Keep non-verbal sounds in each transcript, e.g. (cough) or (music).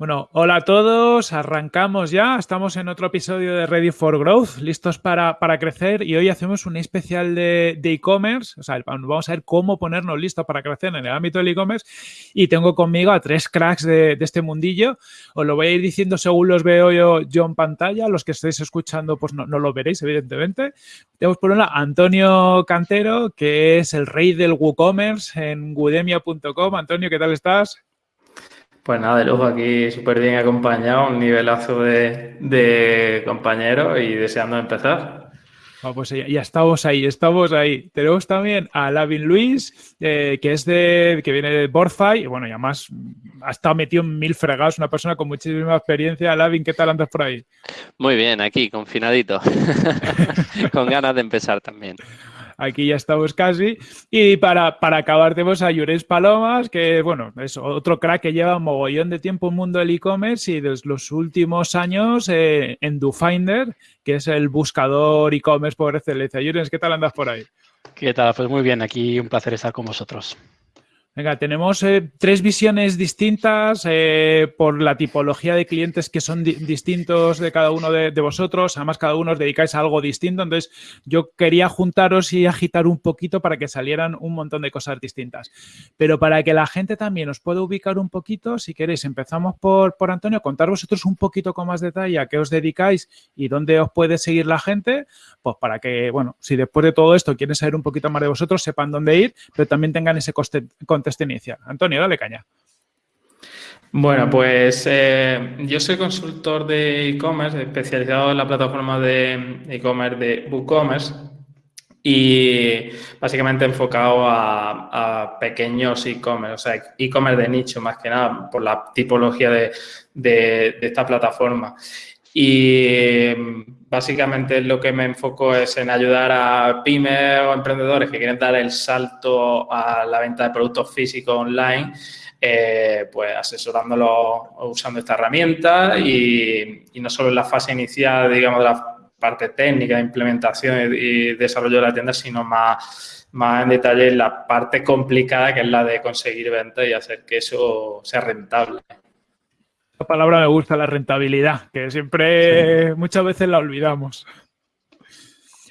Bueno, hola a todos, arrancamos ya, estamos en otro episodio de Ready for Growth, listos para, crecer y hoy hacemos un especial de e-commerce, o sea, vamos a ver cómo ponernos listos para crecer en el ámbito del e-commerce y tengo conmigo a tres cracks de, este mundillo, os lo voy a ir diciendo según los veo yo, yo en pantalla, los que estéis escuchando pues no, lo veréis evidentemente. Tenemos por un lado Antonio Cantero, que es el rey del WooCommerce en Udemia.com. Antonio, ¿qué tal estás? Pues nada, de lujo aquí súper bien acompañado, un nivelazo de, compañeros y deseando empezar. Ah, pues ya, estamos ahí, estamos ahí. Tenemos también a Lavin Luis, eh, que es de, que viene de Borfai, y bueno, y además ha estado metido en mil fregados, una persona con muchísima experiencia. Lavin, ¿qué tal andas por ahí? Muy bien, aquí, confinadito, (laughs) con ganas de empezar también. Aquí ya estamos casi. Y para, para acabar tenemos a Llorens Palomas, que bueno, es otro crack que lleva mogollón de tiempo en el mundo del e-commerce y desde los últimos años eh, en DoFinder, que es el buscador e-commerce por excelencia. Llorens, ¿qué tal andas por ahí? ¿Qué tal? Pues muy bien, aquí un placer estar con vosotros. Venga, tenemos eh, tres visiones distintas eh, por la tipología de clientes que son distintos de cada uno de, vosotros. Además, cada uno os dedicáis a algo distinto. Entonces, yo quería juntaros y agitar un poquito para que salieran un montón de cosas distintas. Pero para que la gente también os pueda ubicar un poquito, si queréis, empezamos por, por Antonio. Contar vosotros un poquito con más detalle a qué os dedicáis y dónde os puede seguir la gente. Pues para que, bueno, si después de todo esto quieren saber un poquito más de vosotros, sepan dónde ir, pero también tengan ese coste contexto inicial. Antonio, dale caña. Bueno, pues eh, yo soy consultor de e-commerce, especializado en la plataforma de e-commerce de WooCommerce y básicamente enfocado a, pequeños e-commerce, o sea, e-commerce de nicho más que nada por la tipología de, de esta plataforma. Y básicamente lo que me enfoco es en ayudar a pymes o emprendedores que quieren dar el salto a la venta de productos físicos online, eh, pues asesorándolos usando esta herramienta y, no solo en la fase inicial, digamos, de la parte técnica de implementación y desarrollo de la tienda, sino más, más en detalle en la parte complicada que es la de conseguir ventas y hacer que eso sea rentable. La palabra me gusta, la rentabilidad, que siempre muchas veces la olvidamos.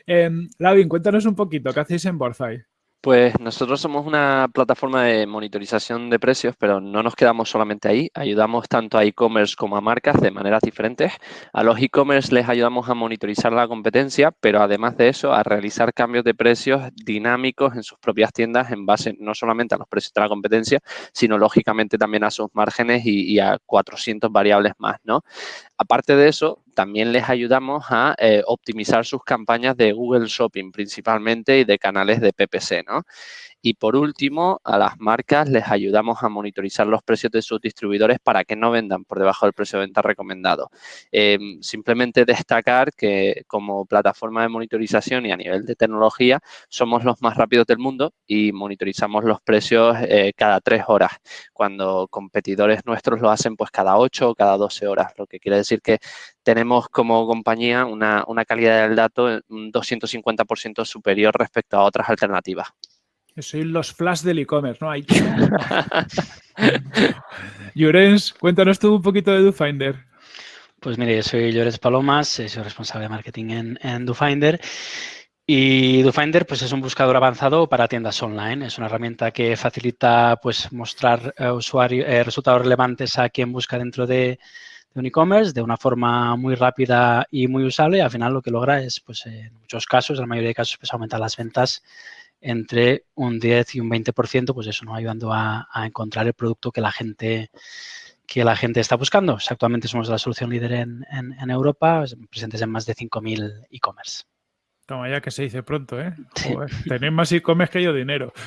Eh, Lavin, cuéntanos un poquito, ¿qué hacéis en Borzai? Pues nosotros somos una plataforma de monitorización de precios, pero no nos quedamos solamente ahí. Ayudamos tanto a e-commerce como a marcas de maneras diferentes. A los e-commerce les ayudamos a monitorizar la competencia, pero además de eso, a realizar cambios de precios dinámicos en sus propias tiendas en base no solamente a los precios de la competencia, sino lógicamente también a sus márgenes y, a 400 variables más, ¿no? Aparte de eso, también les ayudamos a eh, optimizar sus campañas de Google Shopping principalmente y de canales de PPC, ¿no? Y por último, a las marcas les ayudamos a monitorizar los precios de sus distribuidores para que no vendan por debajo del precio de venta recomendado. Em, simplemente destacar que como plataforma de monitorización y a nivel de tecnología somos los más rápidos del mundo y monitorizamos los precios eh, cada tres horas, cuando competidores nuestros lo hacen pues cada ocho o cada doce horas, lo que quiere decir que tenemos como compañía una, una calidad del dato un 250% superior respecto a otras alternativas. Soy los flash del e-commerce, ¿no? Hay... Llorens, cuéntanos tú un poquito de DoFinder. Pues mire, yo soy Llorens Palomas, eh, soy responsable de marketing en, DoFinder. Y DoFinder pues, es un buscador avanzado para tiendas online. Es una herramienta que facilita pues, mostrar eh, eh, resultados relevantes a quien busca dentro de, un e-commerce de una forma muy rápida y muy usable. al final lo que logra es, pues, en muchos casos, en la mayoría de casos, pues, aumentar las ventas entre un 10 y un 20%, pues eso, ¿no? Ayudando a, encontrar el producto que la gente que la gente está buscando. Actualmente somos la solución líder en, en Europa, presentes en más de 5.000 e-commerce. Toma ya que se dice pronto, ¿eh? tenéis más y comes que yo dinero. (laughs)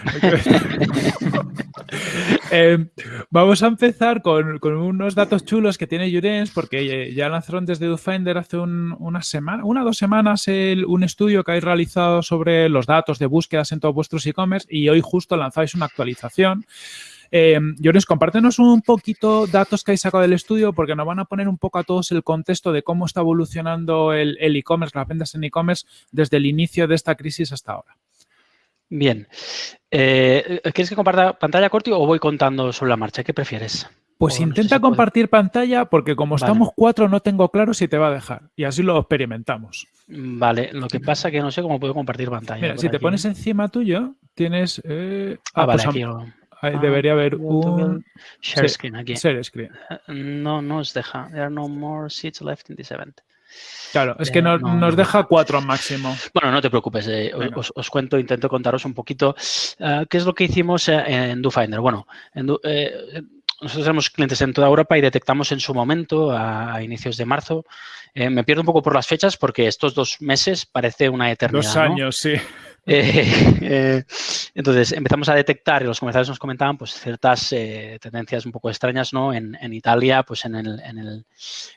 Eh, vamos a empezar con, unos datos chulos que tiene Jurens, porque ya lanzaron desde DoFinder hace una semana, una o dos semanas un estudio que habéis realizado sobre los datos de búsquedas en todos vuestros e-commerce y hoy justo lanzáis una actualización eh, Llores, compártenos un poquito datos que hay sacado del estudio porque nos van a poner un poco a todos el contexto de cómo está evolucionando el e-commerce, las ventas en e-commerce desde el inicio de esta crisis hasta ahora. Bien. Eh, ¿Quieres que comparta pantalla corta o voy contando sobre la marcha? ¿Qué prefieres? Pues intenta compartir pantalla porque como estamos cuatro no tengo claro si te va a dejar y así lo experimentamos. Vale, lo que pasa es que no sé cómo puedo compartir pantalla. Mira, si te pones encima tuyo, tienes... Eh, ah, ah vale, pues aquí debería haber un... Share screen aquí. Share screen. Eh, no, no os deja. There are no more seats left in this event. Claro, es que no, nos deja cuatro máximo. Bueno, no te preocupes, eh, os, cuento, intento contaros un poquito qué es lo que hicimos en DoFinder. Bueno, en, nosotros tenemos clientes en toda Europa y detectamos en su momento, a, inicios de marzo, eh, me pierdo un poco por las fechas porque estos dos meses parece una eternidad. Dos años, sí. Eh, (laughs) eh, entonces empezamos a detectar, y los comerciales nos comentaban, pues ciertas eh, tendencias un poco extrañas, ¿no? En, Italia, pues en el, en, el,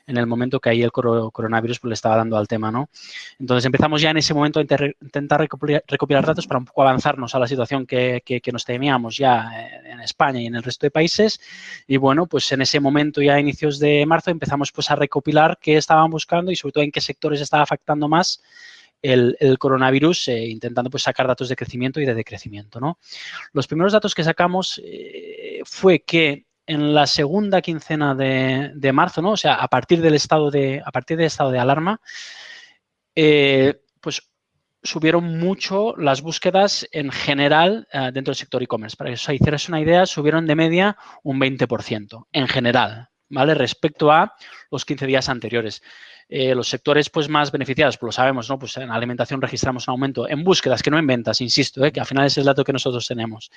en el, momento que ahí el coronavirus pues, le estaba dando al tema, ¿no? Entonces empezamos ya en ese momento a intentar recopilar, datos para un poco avanzarnos a la situación que, que, que, nos temíamos ya en España y en el resto de países. Y bueno, pues en ese momento ya a inicios de marzo empezamos pues a recopilar qué estaban buscando y sobre todo en qué sectores estaba afectando más el, coronavirus eh, intentando pues, sacar datos de crecimiento y de decrecimiento. ¿no? Los primeros datos que sacamos eh, fue que en la segunda quincena de, marzo, ¿no? o sea, a partir del estado de, a partir del estado de alarma, eh, pues subieron mucho las búsquedas en general dentro del sector e-commerce. Para que os hicieras una idea, subieron de media un 20% en general, ¿vale? Respecto a los 15 días anteriores. Eh, los sectores pues, más beneficiados, pues lo sabemos, ¿no? Pues en alimentación registramos un aumento en búsquedas, que no en ventas, insisto, ¿eh? que al final es el dato que nosotros tenemos,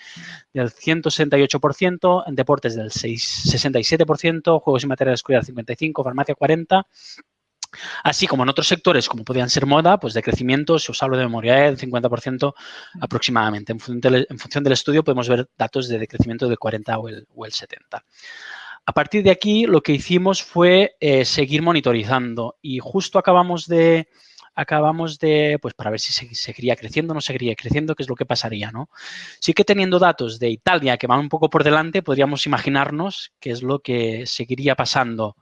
del 168%, en deportes del 67%, juegos y materiales escuela 55%, farmacia 40%, Así como en otros sectores, como podían ser moda, pues de crecimiento, si os hablo de memoria, ¿eh? del 50% aproximadamente. En función, del, estudio podemos ver datos de decrecimiento del 40 o el, o el 70. A partir de aquí, lo que hicimos fue eh, seguir monitorizando y justo acabamos de, acabamos de, pues para ver si se, seguiría creciendo o no seguiría creciendo, qué es lo que pasaría, ¿no? Sí que teniendo datos de Italia que van un poco por delante, podríamos imaginarnos qué es lo que seguiría pasando.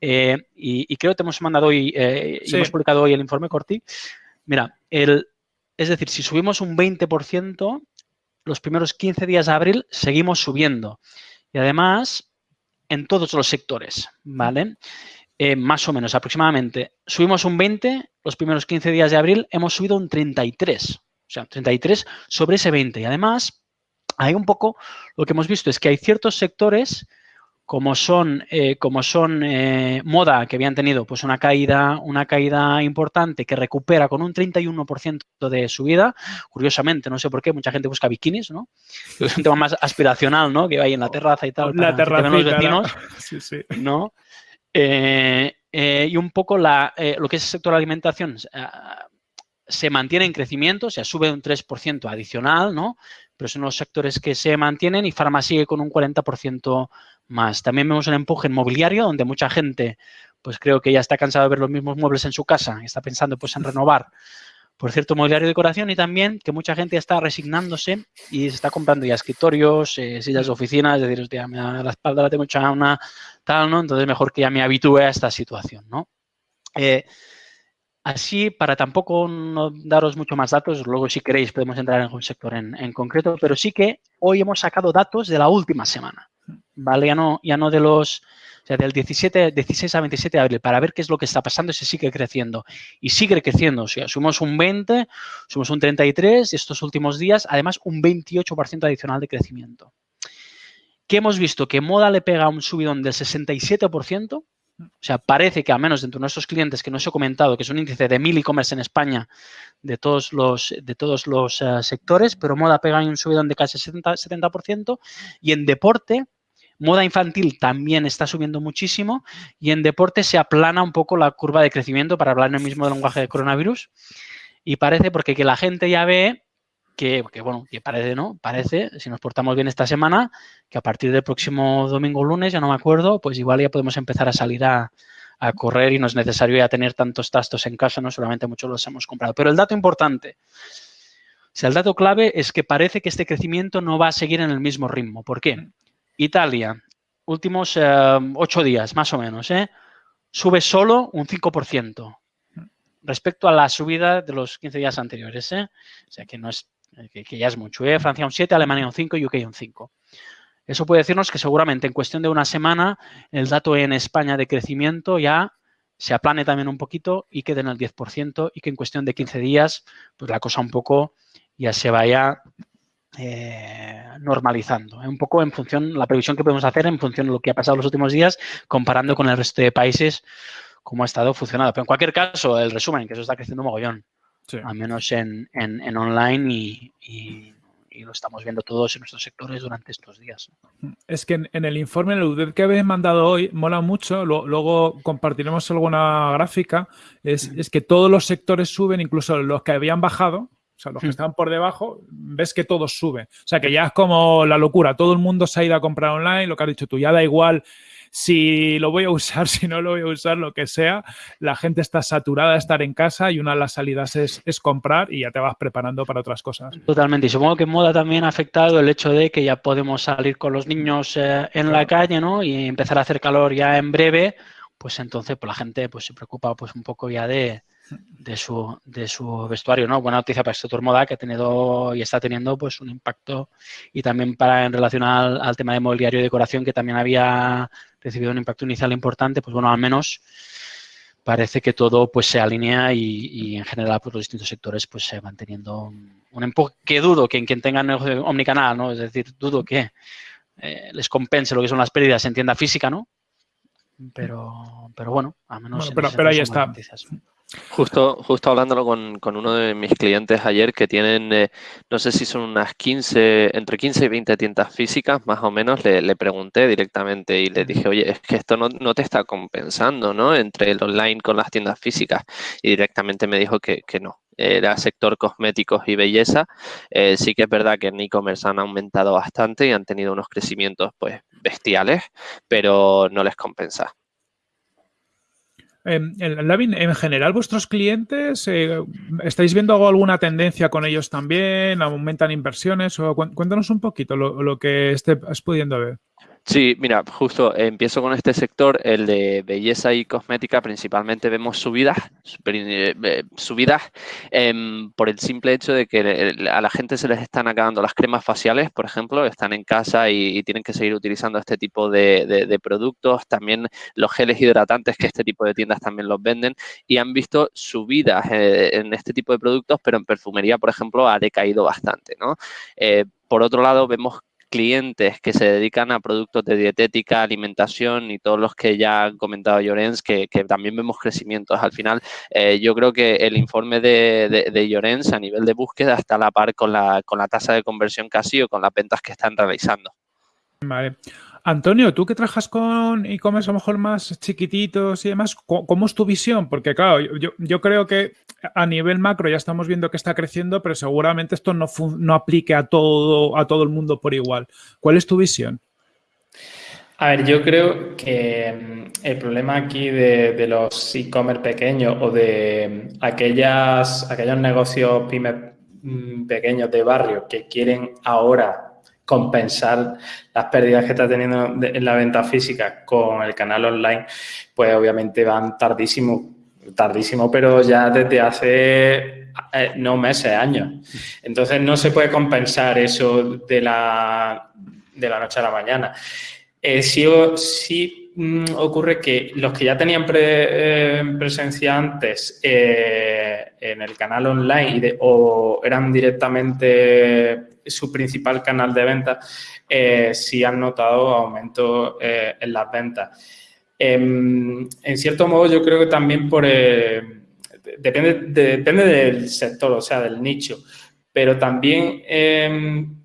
Eh, y, creo que te hemos mandado hoy, eh, y hemos publicado hoy el informe Corti. Mira, el, es decir, si subimos un 20%, los primeros 15 días de abril seguimos subiendo. Y además, en todos los sectores, ¿vale? Eh, más o menos, aproximadamente. Subimos un 20, los primeros 15 días de abril hemos subido un 33, o sea, 33 sobre ese 20. Y además, hay un poco, lo que hemos visto es que hay ciertos sectores como son, eh, como son eh, moda, que habían tenido pues una caída, una caída importante que recupera con un 31% de subida. Curiosamente, no sé por qué, mucha gente busca bikinis, ¿no? (laughs) Es un tema más aspiracional, ¿no? Que va ahí en la terraza y tal. La terraza. los vecinos, (laughs) sí, sí. ¿no? Eh, y un poco la, lo que es el sector de alimentación se mantiene en crecimiento, o sea, sube un 3% adicional, ¿no? Pero son los sectores que se mantienen y farma sigue con un 40% más. También vemos un empuje inmobiliario donde mucha gente, pues creo que ya está cansado de ver los mismos muebles en su casa está pensando pues en renovar por cierto mobiliario de decoración y también que mucha gente está resignándose y se está comprando ya escritorios, eh, sillas de oficina, es decir, hostia, la espalda la tengo una tal, ¿no? Entonces mejor que ya me habitúe a esta situación, ¿no? Eh, así, para tampoco daros mucho más datos, luego si queréis podemos entrar en un sector en concreto, pero sí que hoy hemos sacado datos de la última semana. ¿Vale? Ya no, ya no de los, o sea, del 17, 16 a 27 de abril, para ver qué es lo que está pasando si sigue creciendo. Y sigue creciendo, o sea, un 20, subimos un 33 y estos últimos días, además, un 28% adicional de crecimiento. ¿Qué hemos visto? Que Moda le pega un subidón del 67%, o sea, parece que al menos dentro de nuestros clientes que no os he comentado, que es un índice de mil e-commerce en España de todos los, de todos los eh, sectores, pero moda pega un subidón de casi 70%, 70% y en deporte Moda infantil también está subiendo muchísimo y en deporte se aplana un poco la curva de crecimiento para hablar en el mismo lenguaje de coronavirus. Y parece porque que la gente ya ve que, bueno, que parece, ¿no? Parece, si nos portamos bien esta semana, que a partir del próximo domingo o lunes, ya no me acuerdo, pues igual ya podemos empezar a salir a, a correr y no es necesario ya tener tantos tastos en casa, no solamente muchos los hemos comprado. Pero el dato importante, o sea, el dato clave es que parece que este crecimiento no va a seguir en el mismo ritmo. ¿Por qué? Italia, últimos eh, ocho días más o menos, ¿eh? sube solo un 5% respecto a la subida de los 15 días anteriores. ¿eh? O sea que, no es, que, ya es mucho. Francia un 7, Alemania un 5 y UK un 5. Eso puede decirnos que seguramente en cuestión de una semana el dato en España de crecimiento ya se aplane también un poquito y quede en el 10% y que en cuestión de 15 días pues la cosa un poco ya se vaya eh, normalizando. Un poco en función, la previsión que podemos hacer en función de lo que ha pasado los últimos días comparando con el resto de países cómo ha estado funcionando. Pero en cualquier caso, el resumen, que eso está creciendo mogollón, al menos en, online y, lo estamos viendo todos en nuestros sectores durante estos días. Es que en, el informe, el UDED que habéis mandado hoy, mola mucho, luego compartiremos alguna gráfica, es, es, que todos los sectores suben, incluso los que habían bajado, o sea, los que están por debajo, ves que todos suben. O sea, que ya es como la locura, todo el mundo se ha ido a comprar online, lo que has dicho tú, ya da igual si lo voy a usar, (laughs) si no lo voy a usar, lo que sea, la gente está saturada de estar en casa y una de las salidas es, comprar y ya te vas preparando para otras cosas. Totalmente. Y supongo que en moda también ha afectado el hecho de que ya podemos salir con los niños eh, en la calle, ¿no? Y empezar a hacer calor ya en breve, pues entonces pues la gente pues se preocupa pues un poco ya de, de su, de su vestuario, ¿no? Buena noticia para el sector moda que ha tenido y está teniendo pues un impacto y también para en relación al, tema de mobiliario y decoración que también había recibido un impacto inicial importante, pues bueno, al menos parece que todo pues se alinea y, en general pues, los distintos sectores pues se van teniendo un, empuje que dudo que en quien tenga negocio omnicanal, ¿no? Es decir, dudo que eh, les compense lo que son las pérdidas en tienda física, ¿no? Pero, pero bueno, al menos... pero, pero ahí está. Justo, justo hablándolo con, con, uno de mis clientes ayer que tienen, eh, no sé si son unas 15, entre 15 y 20 tiendas físicas, más o menos, le, le pregunté directamente y le dije, oye, es que esto no, no, te está compensando, ¿no? Entre el online con las tiendas físicas. Y directamente me dijo que, que no. Era sector cosméticos y belleza. Eh, sí que es verdad que en e-commerce han aumentado bastante y han tenido unos crecimientos pues bestiales, pero no les compensa. En, en general, vuestros clientes, eh, ¿estáis viendo alguna tendencia con ellos también? ¿Aumentan inversiones? O, cuéntanos un poquito lo, lo que estés pudiendo ver. Sí, mira, justo empiezo con este sector, el de belleza y cosmética, principalmente vemos subidas, eh, eh, subidas em, por el simple hecho de que a la gente se les están acabando las cremas faciales, por ejemplo, están en casa y, tienen que seguir utilizando este tipo de, productos, también los geles hidratantes que este tipo de tiendas también los venden y han visto subidas eh, en este tipo de productos, pero en perfumería, por ejemplo, ha decaído bastante, ¿no? por otro lado, vemos clientes que se dedican a productos de dietética, alimentación y todos los que ya han comentado Llorens, que, también vemos crecimientos. Al final, eh, yo creo que el informe de, de, Llorens a nivel de búsqueda está a la par con la, con la tasa de conversión casi o con las ventas que están realizando. Vale. Antonio, tú que trabajas con e-commerce a lo mejor más chiquititos y demás, ¿cómo es tu visión? Porque claro, yo, creo que a nivel macro ya estamos viendo que está creciendo, pero seguramente esto no, no aplique a todo, el mundo por igual. ¿Cuál es tu visión? A ver, yo creo que mm, el problema aquí de, los e-commerce pequeños o de aquellas, aquellos negocios pymes mm, pequeños de barrio que quieren ahora compensar las pérdidas que está teniendo en la venta física con el canal online, pues obviamente van tardísimo, tardísimo, pero ya desde hace eh, no meses, años. Entonces no se puede compensar eso de la, de la noche a la mañana. Eh, sí, mm, ocurre que los que ya tenían eh, presencia antes en el canal online o eran directamente su principal canal de venta, eh, sí han notado aumento eh, en las ventas. Em, en cierto modo, yo creo que también por... Eh, depende, depende del sector, o sea, del nicho, pero también em,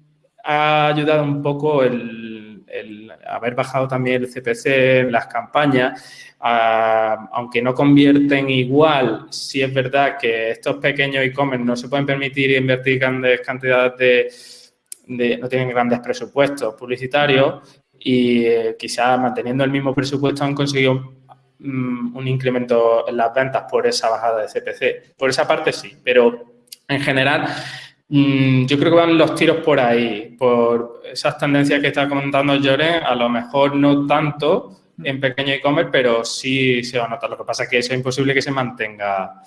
ha ayudado un poco el, el, haber bajado también el CPC las campañas, aunque no convierten igual, sí es verdad que estos pequeños e-commerce no se pueden permitir invertir grandes cantidades de, no tienen grandes presupuestos publicitarios y eh, quizás manteniendo el mismo presupuesto han conseguido mm, un incremento en las ventas por esa bajada de CPC. Por esa parte sí, pero en general yo creo que van los tiros por ahí, por esas tendencias que está comentando Lloren, a lo mejor no tanto, en pequeño e-commerce, pero sí se va a notar. Lo que pasa es que eso es imposible que se mantenga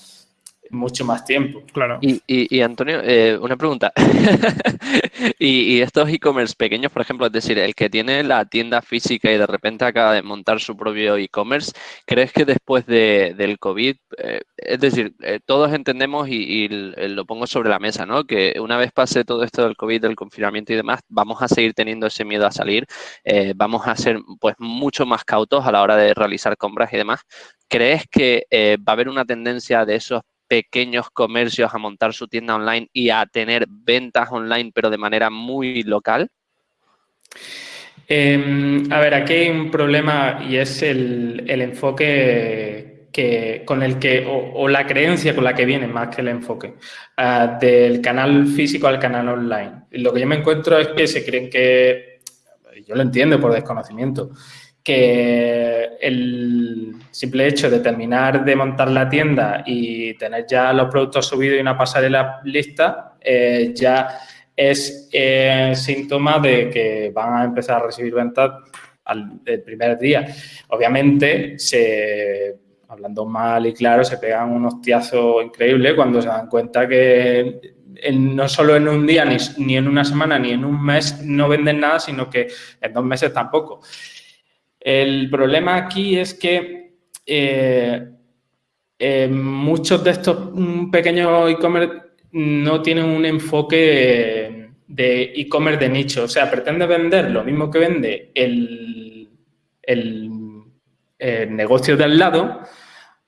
mucho más tiempo. Claro. Y, Antonio, eh, una pregunta. (laughs) y, estos e-commerce pequeños, por ejemplo, es decir, el que tiene la tienda física y de repente acaba de montar su propio e-commerce, ¿crees que después del COVID, eh, es decir, eh, todos entendemos y, lo pongo sobre la mesa, ¿no? Que una vez pase todo esto del COVID, del confinamiento y demás, vamos a seguir teniendo ese miedo a salir, vamos a ser pues mucho más cautos a la hora de realizar compras y demás. ¿Crees que va a haber una tendencia de esos pequeños comercios a montar su tienda online y a tener ventas online, pero de manera muy local? Em, a ver, aquí hay un problema y es el, enfoque que, con el que, o, la creencia con la que viene más que el enfoque, ah, del canal físico al canal online. Lo que yo me encuentro es que se creen que, yo lo entiendo por desconocimiento, que el simple hecho de terminar de montar la tienda y tener ya los productos subidos y una pasarela lista, eh, ya es eh, síntoma de que van a empezar a recibir ventas al el primer día. Obviamente, se, hablando mal y claro, se pegan un hostiazo increíble cuando se dan cuenta que no solo en un día, ni, ni en una semana, ni en un mes no venden nada, sino que en dos meses tampoco. El problema aquí es que eh, eh, muchos de estos mm, pequeños e-commerce no tienen un enfoque de e-commerce de nicho. O sea, pretende vender lo mismo que vende el, el, negocio de al lado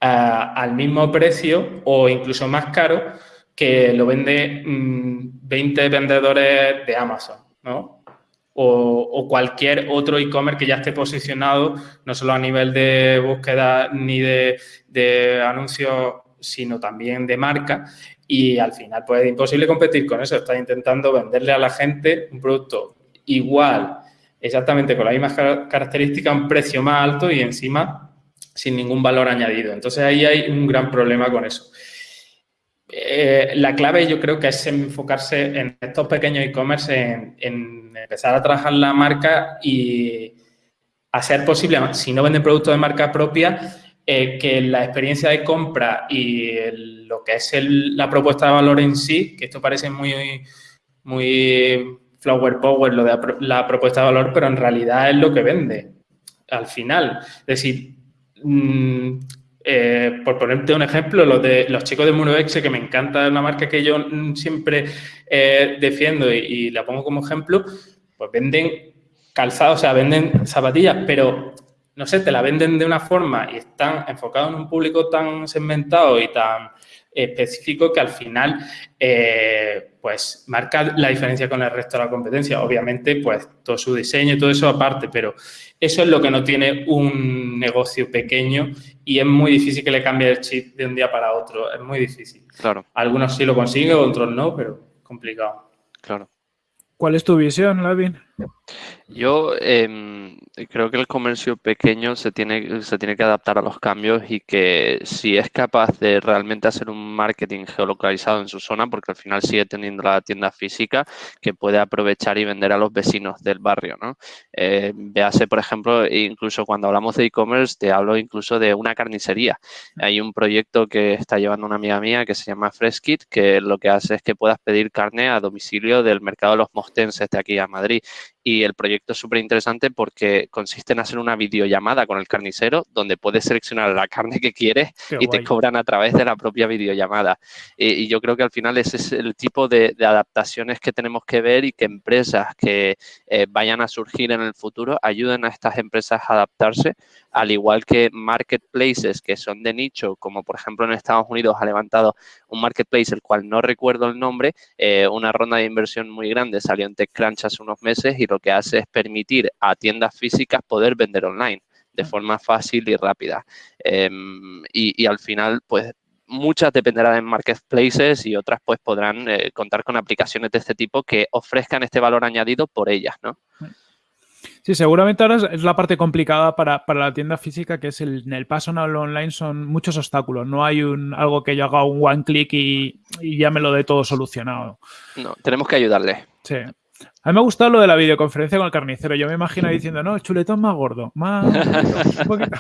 al mismo precio o incluso más caro que lo vende 20 mm, vendedores de Amazon, ¿no? O, cualquier otro e-commerce que ya esté posicionado, no solo a nivel de búsqueda ni de, de anuncios, sino también de marca. Y al final, pues es imposible competir con eso. Estás intentando venderle a la gente un producto igual, exactamente con las mismas características, un precio más alto y encima sin ningún valor añadido. Entonces ahí hay un gran problema con eso. Eh, la clave yo creo que es enfocarse en estos pequeños e-commerce, en, empezar a trabajar la marca y a ser posible, si no venden productos de marca propia, eh, que la experiencia de compra y lo que es la propuesta de valor en sí, que esto parece muy, muy flower power, lo de la propuesta de valor, pero en realidad es lo que vende al final. Es decir, mm, eh, por ponerte un ejemplo, los de los chicos de Muroexe, que me encanta una marca que yo siempre eh, defiendo y, la pongo como ejemplo, pues venden calzados, o sea, venden zapatillas, pero no sé, te la venden de una forma y están enfocados en un público tan segmentado y tan específico que al final eh, pues marca la diferencia con el resto de la competencia. Obviamente, pues todo su diseño y todo eso aparte, pero eso es lo que no tiene un negocio pequeño y es muy difícil que le cambie el chip de un día para otro. Es muy difícil. Claro. Algunos sí lo consiguen, otros no, pero complicado. Claro. ¿Cuál es tu visión, Lavin? Yo em, creo que el comercio pequeño se tiene, se tiene que adaptar a los cambios y que si es capaz de realmente hacer un marketing geolocalizado en su zona, porque al final sigue teniendo la tienda física, que puede aprovechar y vender a los vecinos del barrio, ¿no? Eh, véase, por ejemplo, incluso cuando hablamos de e-commerce, te hablo incluso de una carnicería. Hay un proyecto que está llevando una amiga mía que se llama Freshkit, que lo que hace es que puedas pedir carne a domicilio del mercado de los mostenses de aquí a Madrid y el proyecto es súper interesante porque consiste en hacer una videollamada con el carnicero donde puedes seleccionar la carne que quieres y te cobran a través de la propia videollamada. Y, yo creo que al final ese es el tipo de, adaptaciones que tenemos que ver y que empresas que eh, vayan a surgir en el futuro ayuden a estas empresas a adaptarse, al igual que marketplaces que son de nicho, como por ejemplo en Estados Unidos ha levantado un marketplace, el cual no recuerdo el nombre, eh, una ronda de inversión muy grande, salió en TechCrunch hace unos meses y lo que hace es permitir a tiendas físicas poder vender online de forma fácil y rápida. Em, y, al final, pues muchas dependerán de marketplaces y otras pues podrán eh, contar con aplicaciones de este tipo que ofrezcan este valor añadido por ellas, ¿no? Sí, seguramente ahora es la parte complicada para, la tienda física, que es el, en el paso al online son muchos obstáculos. No hay un algo que yo haga un one click y, y ya me lo dé todo solucionado. No, tenemos que ayudarle. Sí. A mí me ha gustado lo de la videoconferencia con el carnicero. Yo me imagino diciendo, no, chuletón más gordo, más (laughs) un poquito.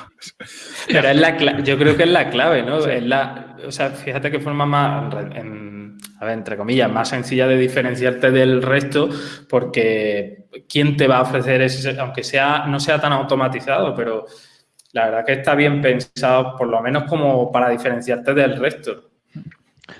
Pero es la yo creo que es la clave, ¿no? Es la, o sea, fíjate que forma más, a ver, entre comillas, más sencilla de diferenciarte del resto, porque ¿quién te va a ofrecer ese, aunque sea, no sea tan automatizado, pero la verdad que está bien pensado, por lo menos como para diferenciarte del resto.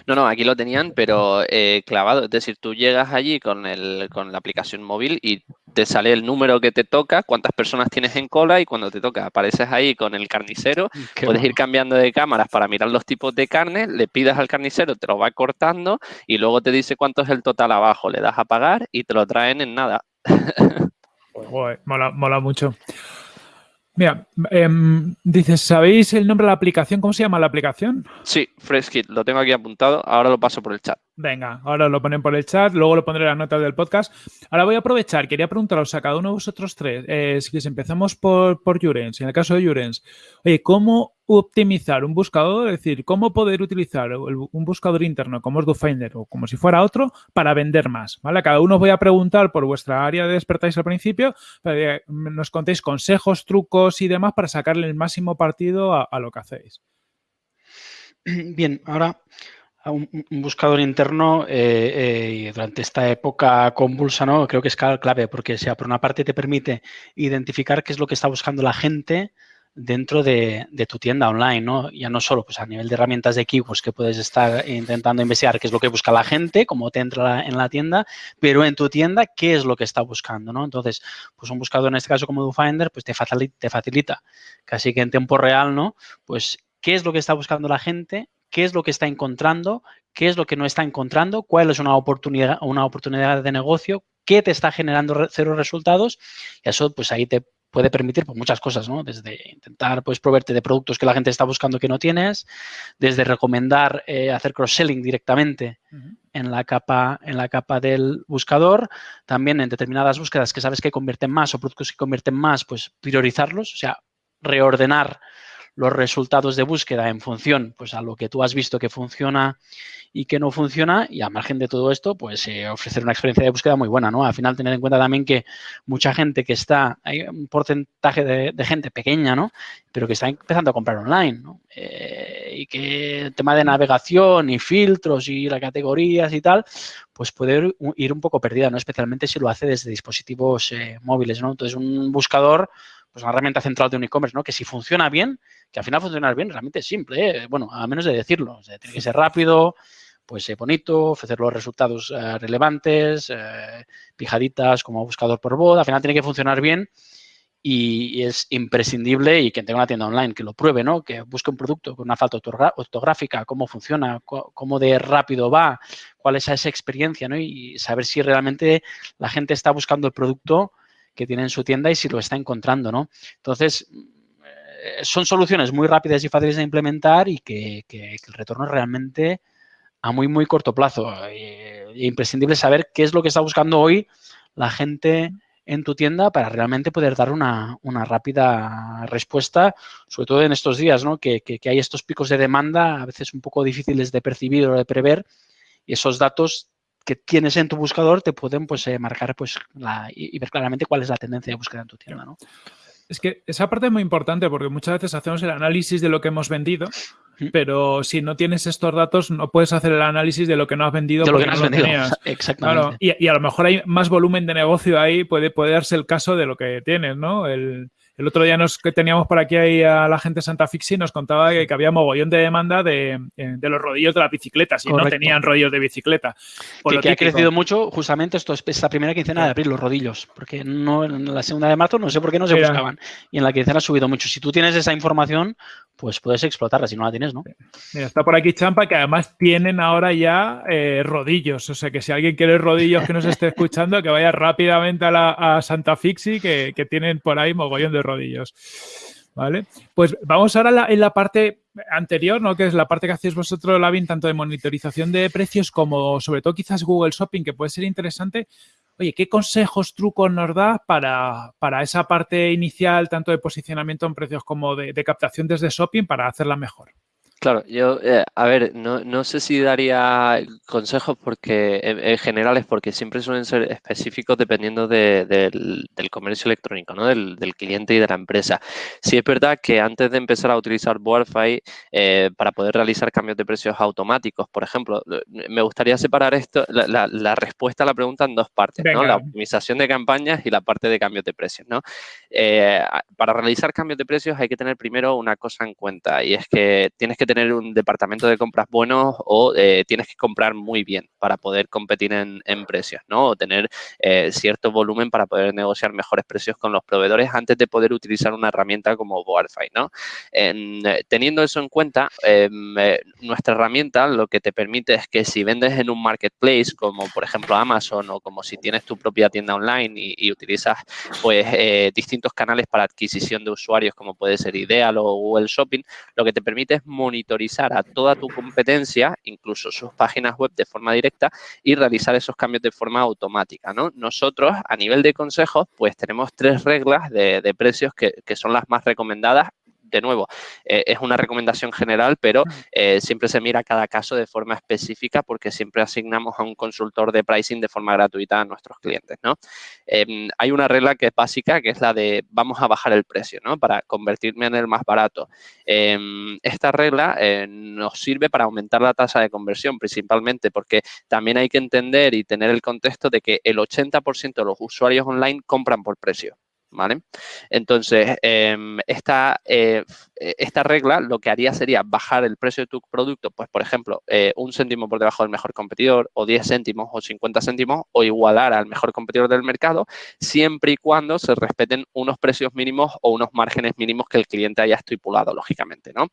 No, no, aquí lo tenían, pero eh, clavado. Es decir, tú llegas allí con, el, con la aplicación móvil y te sale el número que te toca, cuántas personas tienes en cola y cuando te toca apareces ahí con el carnicero. (laughs) puedes ir cambiando de cámaras para mirar los tipos de carne, le pidas al carnicero, te lo va cortando y luego te dice cuánto es el total abajo. Le das a pagar y te lo traen en nada. (laughs) mola, mola mucho. Mira, em, dices, ¿sabéis el nombre de la aplicación? ¿Cómo se llama la aplicación? Sí, FreshKit, lo tengo aquí apuntado, ahora lo paso por el chat. Venga, ahora lo ponen por el chat, luego lo pondré en las notas del podcast. Ahora voy a aprovechar, quería preguntaros a cada uno de vosotros tres, eh, si empezamos por, por Jurens, en el caso de Jurens, oye, ¿cómo optimizar un buscador? Es decir, ¿cómo poder utilizar un buscador interno como es DoFinder o como si fuera otro para vender más? ¿vale? A cada uno os voy a preguntar por vuestra área de expertise al principio, para que nos contéis consejos, trucos y demás para sacarle el máximo partido a lo que hacéis. Bien, ahora un, buscador interno eh, eh, durante esta época convulsa, ¿no? Creo que es clave porque, sea, por una parte te permite identificar qué es lo que está buscando la gente dentro de, tu tienda online, ¿no? Ya no solo pues, a nivel de herramientas de keywords que puedes estar intentando investigar qué es lo que busca la gente, cómo te entra en la tienda, pero en tu tienda qué es lo que está buscando, ¿no? Entonces, pues un buscador en este caso como DoFinder, pues te facilita, te facilita casi que en tiempo real, ¿no? Pues qué es lo que está buscando la gente, qué es lo que está encontrando, qué es lo que no está encontrando, cuál es una oportunidad, una oportunidad de negocio, qué te está generando cero resultados. Y eso, pues ahí te puede permitir pues, muchas cosas, ¿no? Desde intentar, pues, proveerte de productos que la gente está buscando que no tienes, desde recomendar eh, hacer cross-selling directamente en, la capa, en la capa del buscador, también en determinadas búsquedas que sabes que convierten más o productos que convierten más, pues priorizarlos, o sea, reordenar los resultados de búsqueda en función pues, a lo que tú has visto que funciona y que no funciona y a margen de todo esto, pues eh, ofrecer una experiencia de búsqueda muy buena, ¿no? Al final tener en cuenta también que mucha gente que está, hay un porcentaje de, gente pequeña, ¿no? Pero que está empezando a comprar online. Eh, y que el tema de navegación y filtros y las categorías y tal, pues puede ir un poco perdida, ¿no? Especialmente si lo hace desde dispositivos eh, móviles, ¿no? Entonces un buscador pues una herramienta central de un e-commerce, ¿no? Que si funciona bien, que al final funciona bien, realmente es simple, ¿eh? bueno, a menos de decirlo, tiene que ser rápido, pues eh, bonito, ofrecer los resultados eh, relevantes, pijaditas como buscador por voz, al final tiene que funcionar bien y, es imprescindible y quien tenga una tienda online que lo pruebe, ¿no? Que busque un producto con una falta ortográfica, cómo funciona, cómo de rápido va, cuál es esa experiencia, ¿no? Y saber si realmente la gente está buscando el producto que tiene en su tienda y si lo está encontrando, ¿no? Entonces, son soluciones muy rápidas y fáciles de implementar y que, el retorno es realmente a muy, muy corto plazo. Eh, es imprescindible saber qué es lo que está buscando hoy la gente en tu tienda para realmente poder dar una, rápida respuesta, sobre todo en estos días, ¿no? Que, que, hay estos picos de demanda a veces un poco difíciles de percibir o de prever y esos datos que tienes en tu buscador te pueden pues, eh, marcar pues, la, y, ver claramente cuál es la tendencia de búsqueda en tu tienda. ¿no? Es que esa parte es muy importante porque muchas veces hacemos el análisis de lo que hemos vendido, pero si no tienes estos datos no puedes hacer el análisis de lo que no has vendido. De lo que no has vendido, (laughs) exactamente. y, a lo mejor hay más volumen de negocio ahí, puede, puede darse el caso de lo que tienes, ¿no? El, el otro día nos, que teníamos por aquí ahí a la gente de Santa Fixi nos contaba que, había mogollón de demanda de, eh, los rodillos de las bicicletas y no tenían rodillos de bicicleta. Por que, ha crecido mucho justamente esto es esta primera quincena de abril, los rodillos, porque no en la segunda de marzo no sé por qué no se buscaban y en la quincena ha subido mucho. Si tú tienes esa información, pues puedes explotarla, si no la tienes, ¿no? Mira, está por aquí Champa, que además tienen ahora ya eh, rodillos, o sea que si alguien quiere rodillos que nos esté (laughs) escuchando, que vaya rápidamente a, la, Santa Fixi, que, que tienen por ahí mogollón de rodillos. ¿Vale? Pues vamos ahora en la parte anterior, ¿no? Que es la parte que hacéis vosotros, Lavin, tanto de monitorización de precios como sobre todo quizás Google Shopping, que puede ser interesante. Oye, ¿qué consejos, trucos nos da para, para esa parte inicial, tanto de posicionamiento en precios como de, captación desde Shopping, para hacerla mejor? Claro, yo, eh, a ver, no, no, sé si daría consejos porque en, generales porque siempre suelen ser específicos dependiendo del, del, comercio electrónico, ¿no? Del, del, cliente y de la empresa. Sí es verdad que antes de empezar a utilizar Boarfy eh, para poder realizar cambios de precios automáticos, por ejemplo, me gustaría separar esto, la, la, respuesta a la pregunta en dos partes, ¿no? La optimización de campañas y la parte de cambios de precios, ¿no? Eh, para realizar cambios de precios hay que tener primero una cosa en cuenta y es que tienes que tener un departamento de compras bueno o eh, tienes que comprar muy bien para poder competir en, precios, ¿no? O tener eh, cierto volumen para poder negociar mejores precios con los proveedores antes de poder utilizar una herramienta como Boarfy, ¿no? Eh, teniendo eso en cuenta, em, nuestra herramienta lo que te permite es que si vendes en un marketplace como por ejemplo Amazon o como si tienes tu propia tienda online y, utilizas pues distintos canales para adquisición de usuarios como puede ser Ideal o Google Shopping, lo que te permite es monitorizar a toda tu competencia, incluso sus páginas web de forma directa y realizar esos cambios de forma automática, ¿no? Nosotros, a nivel de consejos, pues tenemos tres reglas de, precios que son las más recomendadas de nuevo, eh, es una recomendación general, pero eh, siempre se mira cada caso de forma específica porque siempre asignamos a un consultor de pricing de forma gratuita a nuestros clientes, ¿no? Em, hay una regla que es básica, que es la de vamos a bajar el precio, ¿no? Para convertirme en el más barato. Em, esta regla eh, nos sirve para aumentar la tasa de conversión, principalmente porque también hay que entender y tener el contexto de que el 80% de los usuarios online compran por precio. ¿Vale? Entonces, em, esta, eh, esta regla lo que haría sería bajar el precio de tu producto, pues, por ejemplo, eh, un céntimo por debajo del mejor competidor, o 10 céntimos, o 50 céntimos, o igualar al mejor competidor del mercado, siempre y cuando se respeten unos precios mínimos o unos márgenes mínimos que el cliente haya estipulado, lógicamente, ¿no?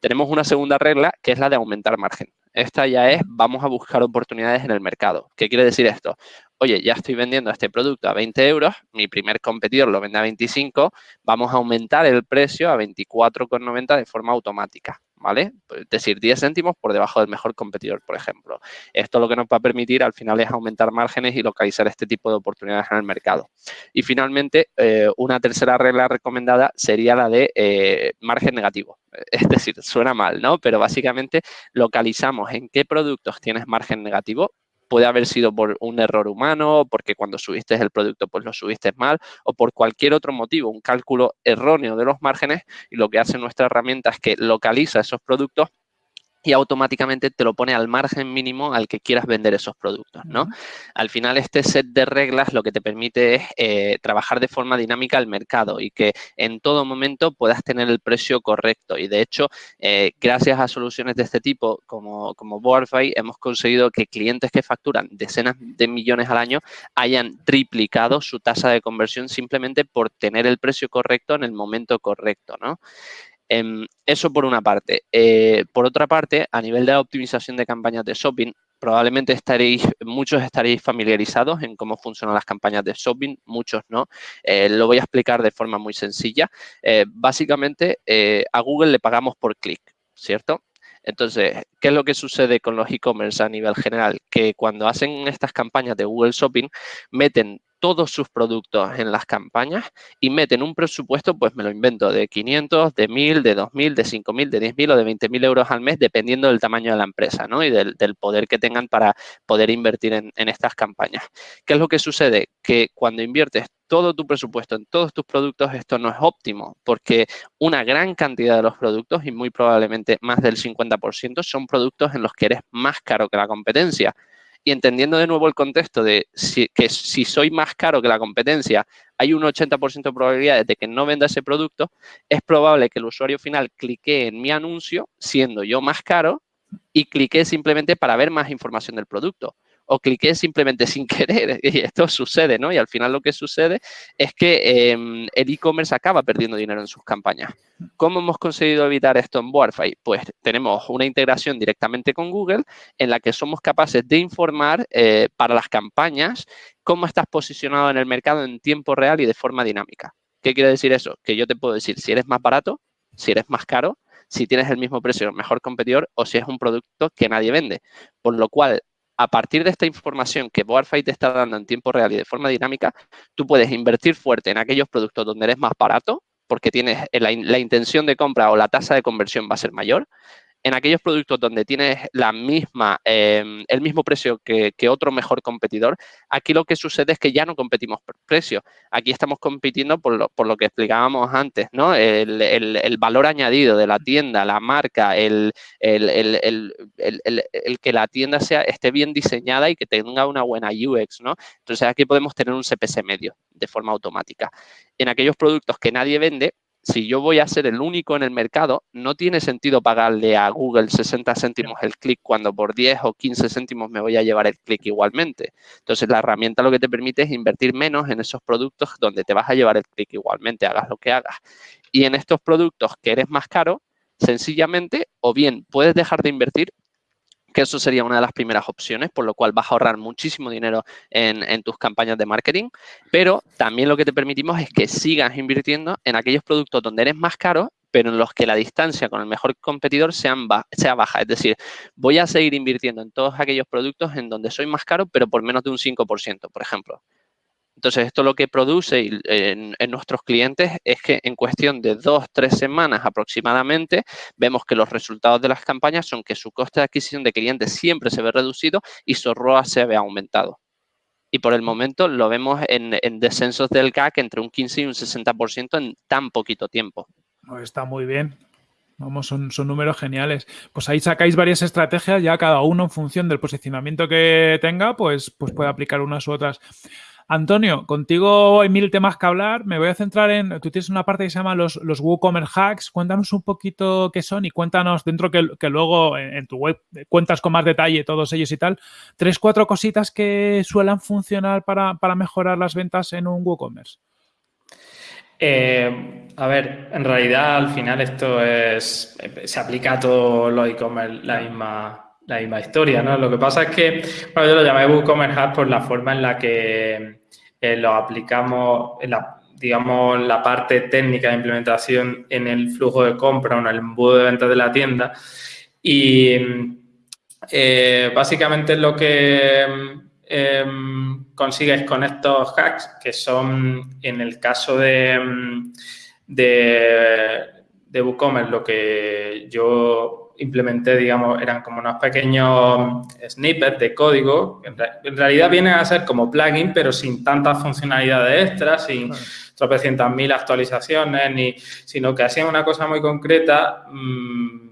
Tenemos una segunda regla, que es la de aumentar margen. Esta ya es, vamos a buscar oportunidades en el mercado. ¿Qué quiere decir esto? oye, ya estoy vendiendo este producto a 20 euros, mi primer competidor lo vende a 25, vamos a aumentar el precio a 24,90 de forma automática. ¿Vale? Es decir, 10 céntimos por debajo del mejor competidor, por ejemplo. Esto lo que nos va a permitir al final es aumentar márgenes y localizar este tipo de oportunidades en el mercado. Y finalmente, eh, una tercera regla recomendada sería la de eh, margen negativo. (laughs) Es decir, suena mal, ¿no? Pero básicamente localizamos en qué productos tienes margen negativo puede haber sido por un error humano, porque cuando subiste el producto pues lo subiste mal o por cualquier otro motivo, un cálculo erróneo de los márgenes y lo que hace nuestra herramienta es que localiza esos productos y automáticamente te lo pone al margen mínimo al que quieras vender esos productos, ¿no? Al final, este set de reglas lo que te permite es eh, trabajar de forma dinámica el mercado y que en todo momento puedas tener el precio correcto. Y, de hecho, eh, gracias a soluciones de este tipo, como, como Boardfy, hemos conseguido que clientes que facturan decenas de millones al año hayan triplicado su tasa de conversión simplemente por tener el precio correcto en el momento correcto, ¿no? Em, eso por una parte. Eh, por otra parte, a nivel de optimización de campañas de shopping, probablemente estaréis, muchos estaréis familiarizados en cómo funcionan las campañas de shopping, muchos no. Eh, lo voy a explicar de forma muy sencilla. Eh, básicamente, a Google le pagamos por clic, ¿cierto? Entonces, ¿qué es lo que sucede con los e-commerce a nivel general? Que cuando hacen estas campañas de Google Shopping, meten todos sus productos en las campañas y meten un presupuesto, pues me lo invento, de 500, de 1000, de 2000, de 5000, de 10.000 o de 20.000 euros al mes, dependiendo del tamaño de la empresa ¿no? y del, poder que tengan para poder invertir en, en estas campañas. ¿Qué es lo que sucede? Que cuando inviertes todo tu presupuesto en todos tus productos, esto no es óptimo, porque una gran cantidad de los productos, y muy probablemente más del 50%, son productos en los que eres más caro que la competencia y entendiendo de nuevo el contexto de que si soy más caro que la competencia, hay un 80% de probabilidades de que no venda ese producto, es probable que el usuario final clique en mi anuncio, siendo yo más caro, y clique simplemente para ver más información del producto o cliqué simplemente (laughs) sin querer y esto sucede, ¿no? Y al final lo que sucede es que em, el e-commerce acaba perdiendo dinero en sus campañas. ¿Cómo hemos conseguido evitar esto en Boardfy? Pues tenemos una integración directamente con Google en la que somos capaces de informar eh, para las campañas cómo estás posicionado en el mercado en tiempo real y de forma dinámica. ¿Qué quiere decir eso? Que yo te puedo decir si eres más barato, si eres más caro, si tienes el mismo precio, mejor competidor o si es un producto que nadie vende. Por lo cual, a partir de esta información que Boardfight te está dando en tiempo real y de forma dinámica, tú puedes invertir fuerte en aquellos productos donde eres más barato, porque tienes la, intención de compra o la tasa de conversión va a ser mayor, En aquellos productos donde tienes la misma, em, el mismo precio que, otro mejor competidor, aquí lo que sucede es que ya no competimos por precio. Aquí estamos compitiendo por lo, por lo que explicábamos antes, ¿no? El, valor añadido de la tienda, la marca, el, el, que la tienda sea, esté bien diseñada y que tenga una buena UX, ¿no? Entonces aquí podemos tener un CPC medio de forma automática. En aquellos productos que nadie vende, si yo voy a ser el único en el mercado, no tiene sentido pagarle a Google 60 céntimos el clic cuando por 10 o 15 céntimos me voy a llevar el clic igualmente. Entonces, la herramienta lo que te permite es invertir menos en esos productos donde te vas a llevar el clic igualmente, hagas lo que hagas. Y en estos productos que eres más caro, sencillamente, o bien puedes dejar de invertir que eso sería una de las primeras opciones, por lo cual vas a ahorrar muchísimo dinero en, tus campañas de marketing, pero también lo que te permitimos es que sigas invirtiendo en aquellos productos donde eres más caro, pero en los que la distancia con el mejor competidor sea baja. Es decir, voy a seguir invirtiendo en todos aquellos productos en donde soy más caro, pero por menos de un 5%, por ejemplo. Entonces, esto lo que produce en, nuestros clientes es que en cuestión de dos, tres semanas aproximadamente, vemos que los resultados de las campañas son que su coste de adquisición de clientes siempre se ve reducido y su ROA se ve aumentado. Y por el momento lo vemos en, descensos del CAC entre un 15 y un 60% en tan poquito tiempo. Está muy bien. Vamos, son, son, números geniales. Pues ahí sacáis varias estrategias, ya cada uno en función del posicionamiento que tenga, pues, pues puede aplicar unas u otras. Antonio, contigo hay mil temas que hablar. Me voy a centrar en. Tú tienes una parte que se llama los, los WooCommerce Hacks. Cuéntanos un poquito qué son y cuéntanos dentro que, luego en, tu web cuentas con más detalle todos ellos y tal. Tres, cuatro cositas que suelen funcionar para, mejorar las ventas en un WooCommerce. Eh, a ver, en realidad al final esto es. Se aplica a todos los e-commerce la misma la misma historia, ¿no? Lo que pasa es que, bueno, yo lo llamé WooCommerce Hub por la forma en la que eh, lo aplicamos, digamos, la parte técnica de implementación en el flujo de compra o en el embudo de ventas de la tienda. Y eh, básicamente lo que em, consigues con estos hacks, que son en el caso de, de, de WooCommerce, lo que yo implementé, digamos, eran como unos pequeños snippets de código. En, realidad vienen a ser como plugin, pero sin tantas funcionalidades extras, sin tropecientas mil actualizaciones, ni, sino que hacían una cosa muy concreta, mm,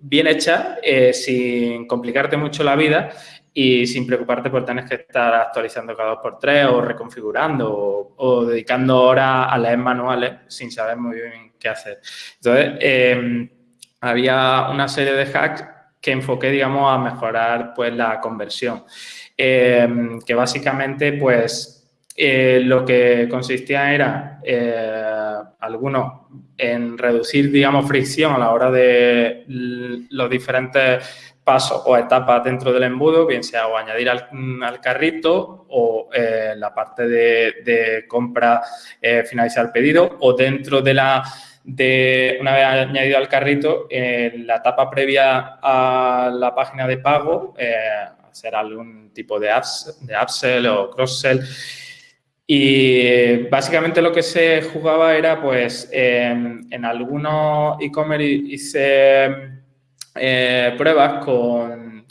bien hecha, eh, sin complicarte mucho la vida y sin preocuparte por tener que estar actualizando cada dos por tres o reconfigurando o, dedicando horas a leer manuales sin saber muy bien qué hacer. Entonces, eh, había una serie de hacks que enfoqué, digamos, a mejorar pues la conversión. Eh, que básicamente, pues, eh, lo que consistía era, eh, algunos, en reducir, digamos, fricción a la hora de los diferentes pasos o etapas dentro del embudo, bien sea o añadir al, carrito o la parte de, de compra, finalizar el pedido o dentro de la de, una vez añadido al carrito, en la etapa previa a la página de pago, eh, hacer algún tipo de, de upsell o cross-sell. Y básicamente lo que se jugaba era, pues, en algunos e-commerce hice eh, pruebas con,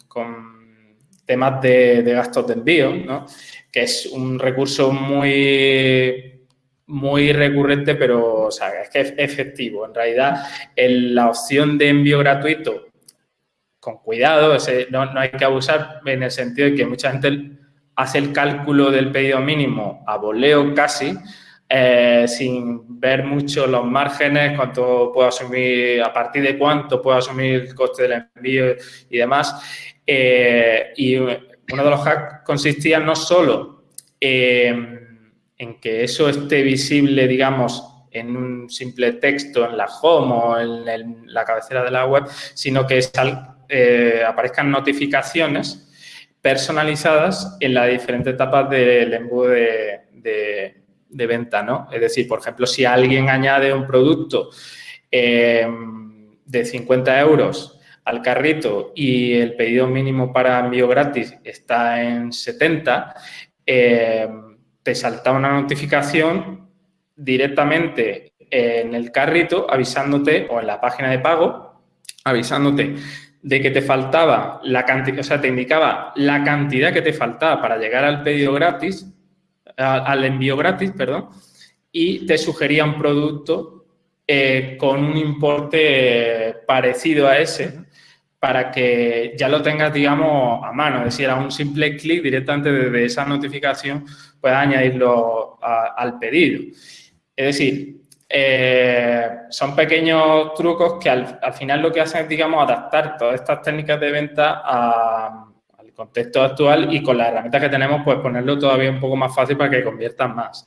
temas de, de, gastos de envío, ¿no? que es un recurso muy muy recurrente, pero es que es efectivo. En realidad, la opción de envío gratuito, con cuidado, no, no, hay que abusar en el sentido de que mucha gente hace el cálculo del pedido mínimo a voleo casi, eh, sin ver mucho los márgenes, cuánto puedo asumir, a partir de cuánto puedo asumir el coste del envío y demás. Eh, y uno de los hacks consistía no solo en en que eso esté visible, digamos, en un simple texto en la home o en, la cabecera de la web, sino que eh, aparezcan notificaciones personalizadas en las diferentes etapas del embudo de, venta, ¿no? Es decir, por ejemplo, si alguien añade un producto eh, de 50 euros al carrito y el pedido mínimo para envío gratis está en 70, eh, te salta una notificación directamente en el carrito avisándote o en la página de pago avisándote de que te faltaba la cantidad, o sea, te indicaba la cantidad que te faltaba para llegar al pedido gratis, al envío gratis, perdón, y te sugería un producto eh, con un importe parecido a ese para que ya lo tengas, digamos, a mano. Es decir, a un simple clic directamente desde esa notificación puedas añadirlo al pedido. Es decir, eh, son pequeños trucos que al, final lo que hacen es, digamos, adaptar todas estas técnicas de venta al contexto actual y con las herramientas que tenemos, pues ponerlo todavía un poco más fácil para que conviertan más.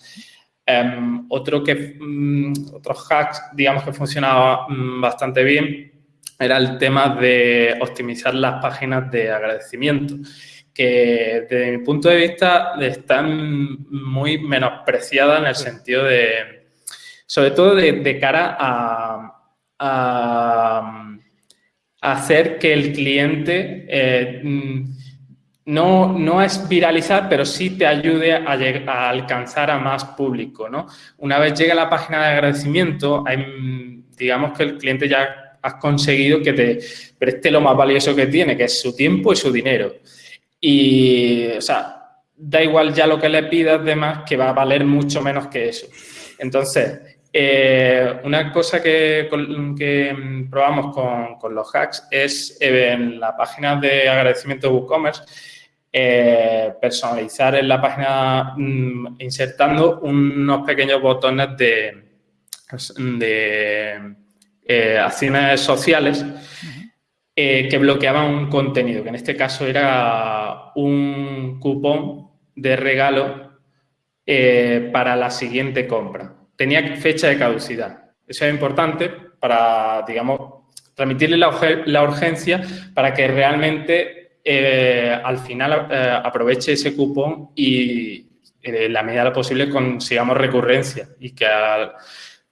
Em, otro que, um, otros hacks, digamos, que funcionaba mm, bastante bien era el tema de optimizar las páginas de agradecimiento que desde mi punto de vista están muy menospreciadas en el sentido de, sobre todo de, cara a, hacer que el cliente eh, no, no, es viralizar, pero sí te ayude a, a, alcanzar a más público. ¿no? Una vez llega a la página de agradecimiento, digamos que el cliente ya has conseguido que te preste lo más valioso que tiene, que es su tiempo y su dinero. Y, o sea, da igual ya lo que le pidas, demás, que va a valer mucho menos que eso. Entonces, eh, una cosa que, probamos con, los hacks es eh, en la página de agradecimiento de WooCommerce eh, personalizar en la página mm, insertando unos pequeños botones de, de acciones sociales que bloqueaban un contenido, que en este caso era un cupón de regalo para la siguiente compra tenía fecha de caducidad. Eso es importante para, digamos, transmitirle la, urgencia para que realmente eh, al final eh, aproveche ese cupón y en eh, la medida de lo posible consigamos recurrencia y que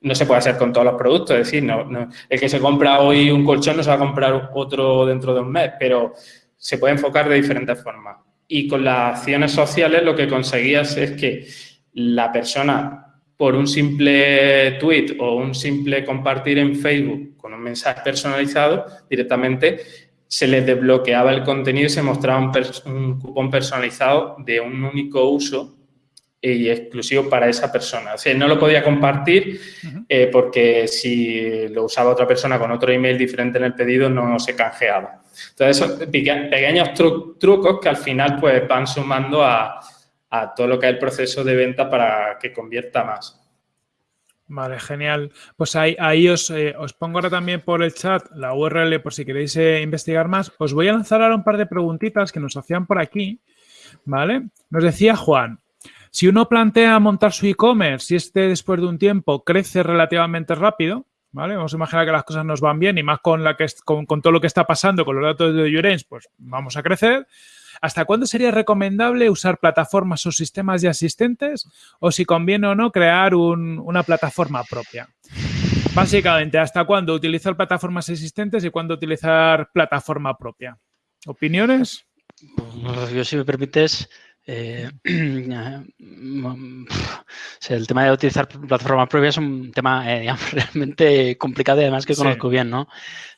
no se puede hacer con todos los productos. Es decir, no, el que se compra hoy un colchón no se va a comprar otro dentro de un mes, pero se puede enfocar de diferentes formas. Y con las acciones sociales lo que conseguías es que la persona por un simple tweet o un simple compartir en Facebook con un mensaje personalizado, directamente se les desbloqueaba el contenido y se mostraba un, cupón personalizado de un único uso y exclusivo para esa persona. O sea, no lo podía compartir eh, porque si lo usaba otra persona con otro email diferente en el pedido no se canjeaba. Entonces, esos pequeños trucos que al final pues van sumando a, a todo lo que es el proceso de venta para que convierta más. Vale, genial. Pues ahí, ahí os, eh, os, pongo ahora también por el chat la URL por si queréis eh, investigar más. Os voy a lanzar ahora un par de preguntitas que nos hacían por aquí. ¿Vale? Nos decía Juan, si uno plantea montar su e-commerce y este después de un tiempo crece relativamente rápido, ¿vale? Vamos a imaginar que las cosas nos van bien y más con, todo lo que está pasando con los datos de Llorens, pues vamos a crecer. ¿Hasta cuándo sería recomendable usar plataformas o sistemas ya existentes o si conviene o no crear una plataforma propia? Básicamente, ¿hasta cuándo utilizar plataformas existentes y cuándo utilizar plataforma propia? ¿Opiniones? Yo, si me permites, eh, (clears throat) el tema de utilizar plataformas propias es un tema eh, (laughs) realmente complicado y además que conozco bien, ¿no?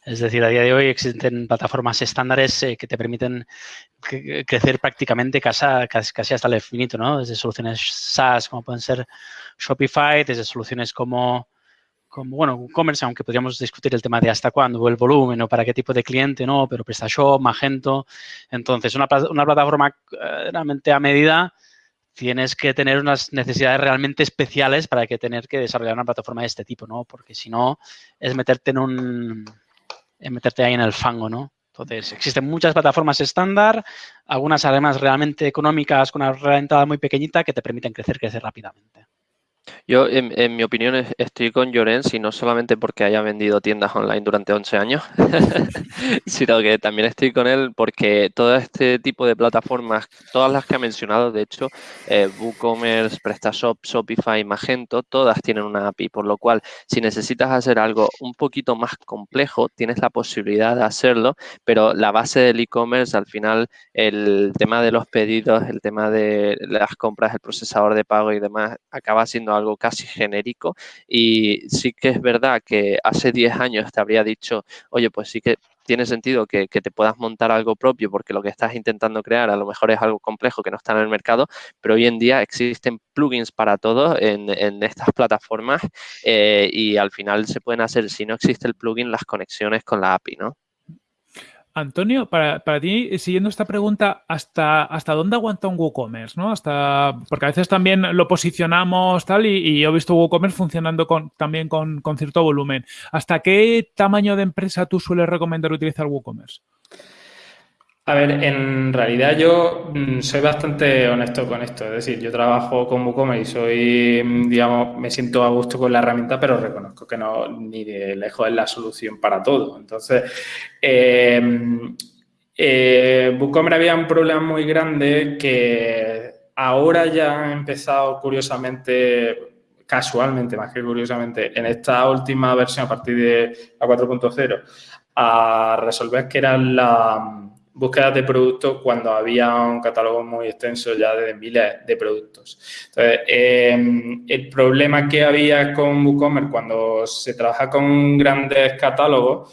Es decir, a día de hoy existen plataformas estándares eh, que te permiten crecer prácticamente casi, casi, hasta el infinito, ¿no? Desde soluciones SaaS como pueden ser Shopify, desde soluciones como como, bueno, WooCommerce, aunque podríamos discutir el tema de hasta cuándo, el volumen, o para qué tipo de cliente, ¿no? Pero PrestaShop, Magento. Entonces, una, una plataforma eh, realmente a medida tienes que tener unas necesidades realmente especiales para que tener que desarrollar una plataforma de este tipo, ¿no? Porque si no, es meterte en un... Es meterte ahí en el fango, ¿no? Entonces, existen muchas plataformas estándar, algunas además realmente económicas con una renta muy pequeñita que te permiten crecer, crecer rápidamente. Yo, en, mi opinión, estoy con Llorens y no solamente porque haya vendido tiendas online durante 11 años, (laughs) sino que también estoy con él porque todo este tipo de plataformas, todas las que ha mencionado, de hecho, eh, WooCommerce, PrestaShop, Shopify, Magento, todas tienen una API, por lo cual, si necesitas hacer algo un poquito más complejo, tienes la posibilidad de hacerlo, pero la base del e-commerce, al final, el tema de los pedidos, el tema de las compras, el procesador de pago y demás, acaba siendo algo algo casi genérico y sí que es verdad que hace 10 años te habría dicho, oye, pues sí que tiene sentido que, te puedas montar algo propio porque lo que estás intentando crear a lo mejor es algo complejo que no está en el mercado, pero hoy en día existen plugins para todo en, estas plataformas eh, y al final se pueden hacer, si no existe el plugin, las conexiones con la API, ¿no? Antonio, para, ti, siguiendo esta pregunta, ¿hasta, hasta dónde aguanta un WooCommerce? ¿no? Hasta, porque a veces también lo posicionamos tal y, yo he visto WooCommerce funcionando con, también con, con, cierto volumen. ¿Hasta qué tamaño de empresa tú sueles recomendar utilizar WooCommerce? A ver, en realidad yo mm, soy bastante honesto con esto. Es decir, yo trabajo con WooCommerce y soy, mm, digamos, me siento a gusto con la herramienta, pero reconozco que no ni de lejos es la solución para todo. Entonces, eh, eh, había un problema muy grande que ahora ya ha empezado curiosamente casualmente, más que curiosamente, en esta última versión a partir de la 4.0, a resolver que era la, búsquedas de productos cuando había un catálogo muy extenso ya de miles de productos. Entonces, em, el problema que había con WooCommerce cuando se trabaja con grandes catálogos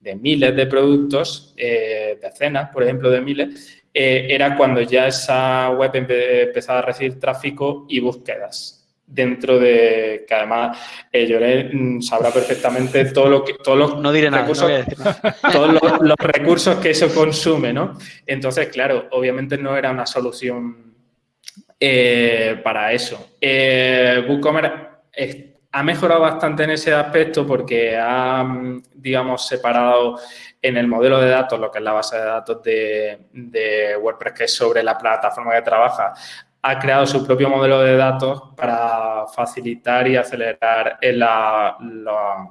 de miles de productos, eh, decenas, por ejemplo, de miles, eh, era cuando ya esa web empezaba a recibir tráfico y búsquedas dentro de que además eh, mm, sabrá perfectamente todo lo que todos los no diré nada, recursos, (laughs) todos los, recursos que eso consume, ¿no? Entonces, claro, obviamente no era una solución eh, para eso. Eh, WooCommerce ha mejorado bastante en ese aspecto porque ha, mm, digamos, separado en el modelo de datos, lo que es la base de datos de, de WordPress, que es sobre la plataforma que trabaja, ha creado su propio modelo de datos para facilitar y acelerar la,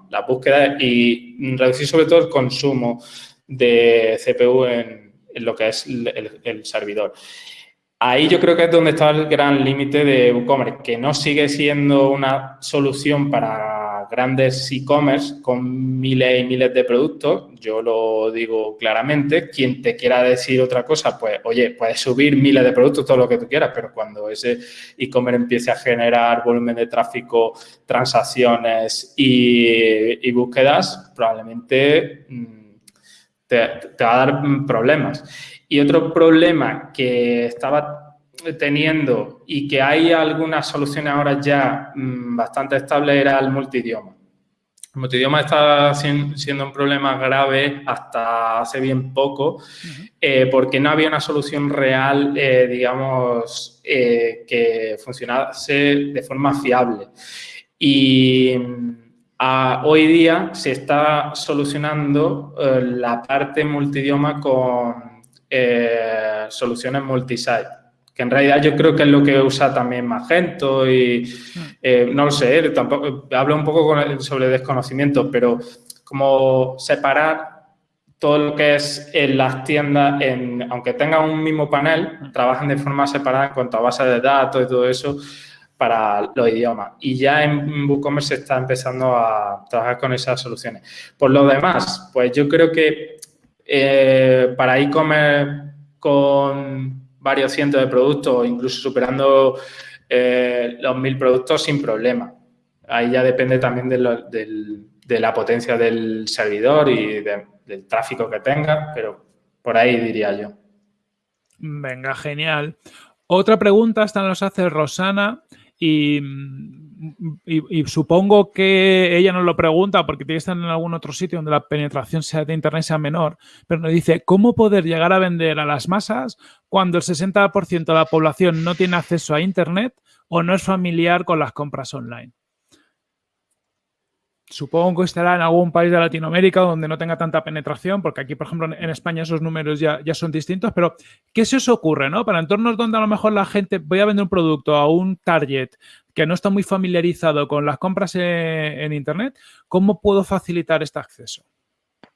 la, búsqueda y reducir sobre todo el consumo de CPU en, lo que es el, servidor. Ahí yo creo que es donde está el gran límite de WooCommerce, que no sigue siendo una solución para grandes e-commerce con miles y miles de productos, yo lo digo claramente, quien te quiera decir otra cosa, pues oye, puedes subir miles de productos, todo lo que tú quieras, pero cuando ese e-commerce empiece a generar volumen de tráfico, transacciones y, búsquedas, probablemente mm, te, te va a dar problemas. Y otro problema que estaba teniendo y que hay algunas soluciones ahora ya mm, bastante estables era el multidioma. El multidioma está siendo un problema grave hasta hace bien poco eh, porque no había una solución real, eh, digamos, eh, que funcionase de forma fiable. Y mm, hoy día se está solucionando la parte multidioma con soluciones multisite que en realidad yo creo que es lo que usa también Magento y eh, no lo sé, tampoco, hablo un poco sobre desconocimiento, pero como separar todo lo que es en las tiendas, en, aunque tengan un mismo panel, trabajan de forma separada en cuanto a bases de datos y todo eso para los idiomas. Y ya en WooCommerce se está empezando a trabajar con esas soluciones. Por lo demás, pues yo creo que eh, para e-commerce con varios cientos de productos, incluso superando eh, los mil productos sin problema. Ahí ya depende también de, la potencia del servidor y del tráfico que tenga, pero por ahí diría yo. Venga, genial. Otra pregunta, esta nos hace Rosana y y, supongo que ella nos lo pregunta porque tiene que estar en algún otro sitio donde la penetración sea de Internet sea menor, pero nos dice, ¿cómo poder llegar a vender a las masas cuando el 60% de la población no tiene acceso a Internet o no es familiar con las compras online? Supongo que estará en algún país de Latinoamérica donde no tenga tanta penetración, porque aquí, por ejemplo, en España esos números ya, ya son distintos, pero ¿qué se os ocurre, no? Para entornos donde a lo mejor la gente, voy a vender un producto a un target que no está muy familiarizado con las compras en, Internet, ¿cómo puedo facilitar este acceso?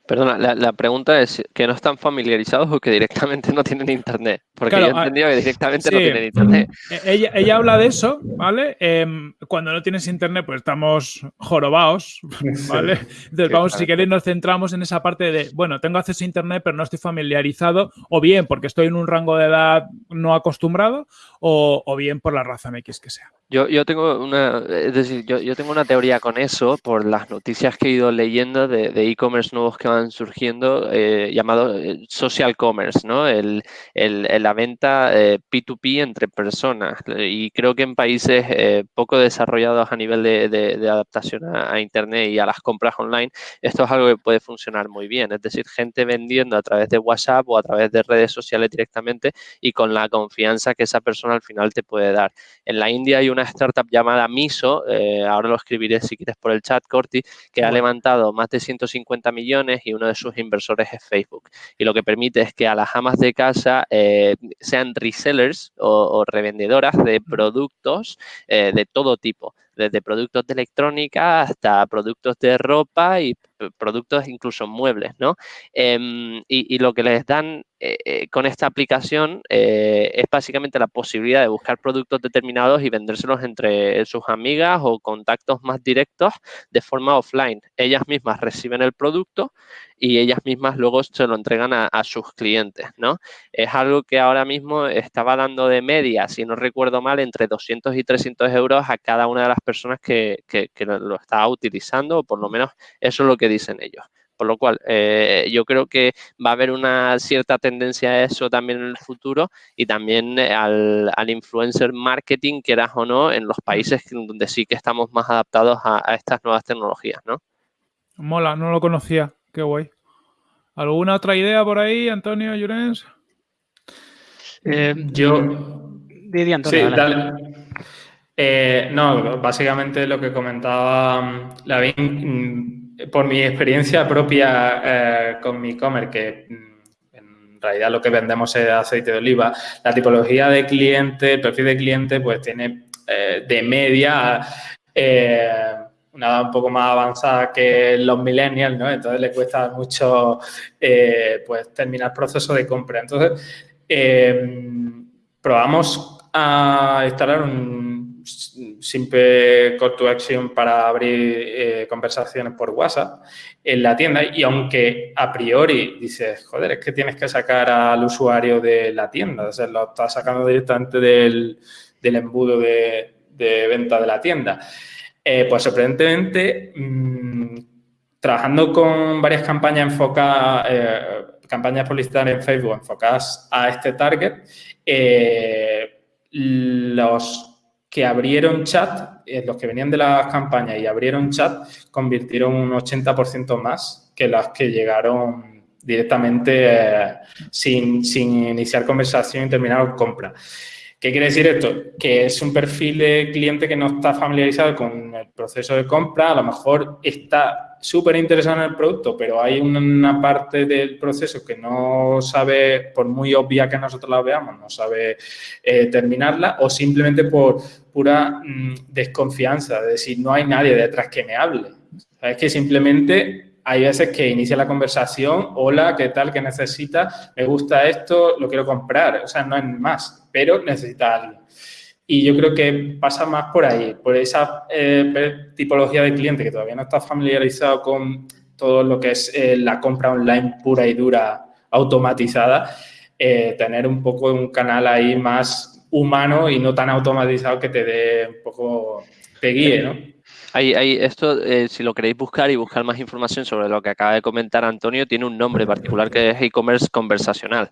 Perdona, la, pregunta es que no están familiarizados o que directamente (laughs) no tienen internet. Porque yo he ah, entendido que directamente no tienen internet. E, ella, ella, habla de eso, ¿vale? Em, cuando no tienes internet, pues estamos jorobados, (laughs) ¿vale? Entonces, vamos, si queréis, nos centramos en esa parte de, bueno, tengo acceso a internet, pero no estoy familiarizado, o bien porque estoy en un rango de edad no acostumbrado, o, o bien por la razón X que sea. Yo, yo tengo una, es decir, yo, yo, tengo una teoría con eso por las noticias que he ido leyendo de e-commerce nuevos que van surgiendo, eh, llamado eh, social commerce, ¿no? El, el, la venta P2P eh, entre personas. Y creo que en países eh, poco desarrollados a nivel de, de, adaptación a, Internet y a las compras online, esto es algo que puede funcionar muy bien. Es decir, gente vendiendo a través de WhatsApp o a través de redes sociales directamente y con la confianza que esa persona al final te puede dar. En la India hay un una startup llamada Miso, eh, ahora lo escribiré si quieres por el chat, Corti, que ha levantado más de 150 millones y uno de sus inversores es Facebook. Y lo que permite es que a las amas de casa eh, sean resellers o, revendedoras de productos eh, de todo tipo desde productos de electrónica hasta productos de ropa y productos incluso muebles, ¿no? Em, y, lo que les dan eh, eh, con esta aplicación eh, es básicamente la posibilidad de buscar productos determinados y vendérselos entre sus amigas o contactos más directos de forma offline. Ellas mismas reciben el producto y ellas mismas luego se lo entregan a, sus clientes, ¿no? Es algo que ahora mismo estaba dando de media, si no recuerdo mal, entre 200 y 300 euros a cada una de las personas que, que, lo estaba utilizando, o por lo menos eso es lo que dicen ellos. Por lo cual, eh, yo creo que va a haber una cierta tendencia a eso también en el futuro y también eh, al, influencer marketing, quieras o no, en los países donde sí que estamos más adaptados a, estas nuevas tecnologías, ¿no? Mola, no lo conocía. Qué guay. ¿Alguna otra idea por ahí, Antonio, Llorens? Eh, yo... Diría Antonio. no, básicamente lo que comentaba mm, Lavín por mi experiencia propia eh, con mi e-commerce, que mm, en realidad lo que vendemos es aceite de oliva, la tipología de cliente, el perfil de cliente, pues tiene eh, de media eh, una edad un poco más avanzada que los millennials, ¿no? Entonces le cuesta mucho pues terminar el proceso de compra. Entonces, probamos a instalar un simple call to action para abrir eh, conversaciones por WhatsApp en la tienda y aunque a priori dices, joder, es que tienes que sacar al usuario de la tienda, o sea, lo estás sacando directamente del, embudo de, venta de la tienda. Eh, pues sorprendentemente, mm, trabajando con varias campañas enfocadas, eh, campañas publicitarias en Facebook enfocadas a este target, los que abrieron chat, eh, los que venían de las campañas y abrieron chat, convirtieron un 80% más que las que llegaron directamente eh, sin, sin, iniciar conversación y terminar compra. ¿Qué quiere decir esto? Que es un perfil de cliente que no está familiarizado con el proceso de compra, a lo mejor está súper interesado en el producto, pero hay una parte del proceso que no sabe, por muy obvia que nosotros la veamos, no sabe eh, terminarla o simplemente por pura mm, desconfianza, de decir, no hay nadie detrás que me hable. Es que simplemente hay veces que inicia la conversación, hola, ¿qué tal? ¿Qué necesita? Me gusta esto, lo quiero comprar. O sea, no es más, pero necesita alguien. Y yo creo que pasa más por ahí, por esa eh, tipología de cliente que todavía no está familiarizado con todo lo que es eh, la compra online pura y dura automatizada, eh, tener un poco un canal ahí más humano y no tan automatizado que te dé un poco, te guíe, ¿no? Ahí, esto, eh, si lo queréis buscar y buscar más información sobre lo que acaba de comentar Antonio, tiene un nombre particular que es e-commerce conversacional.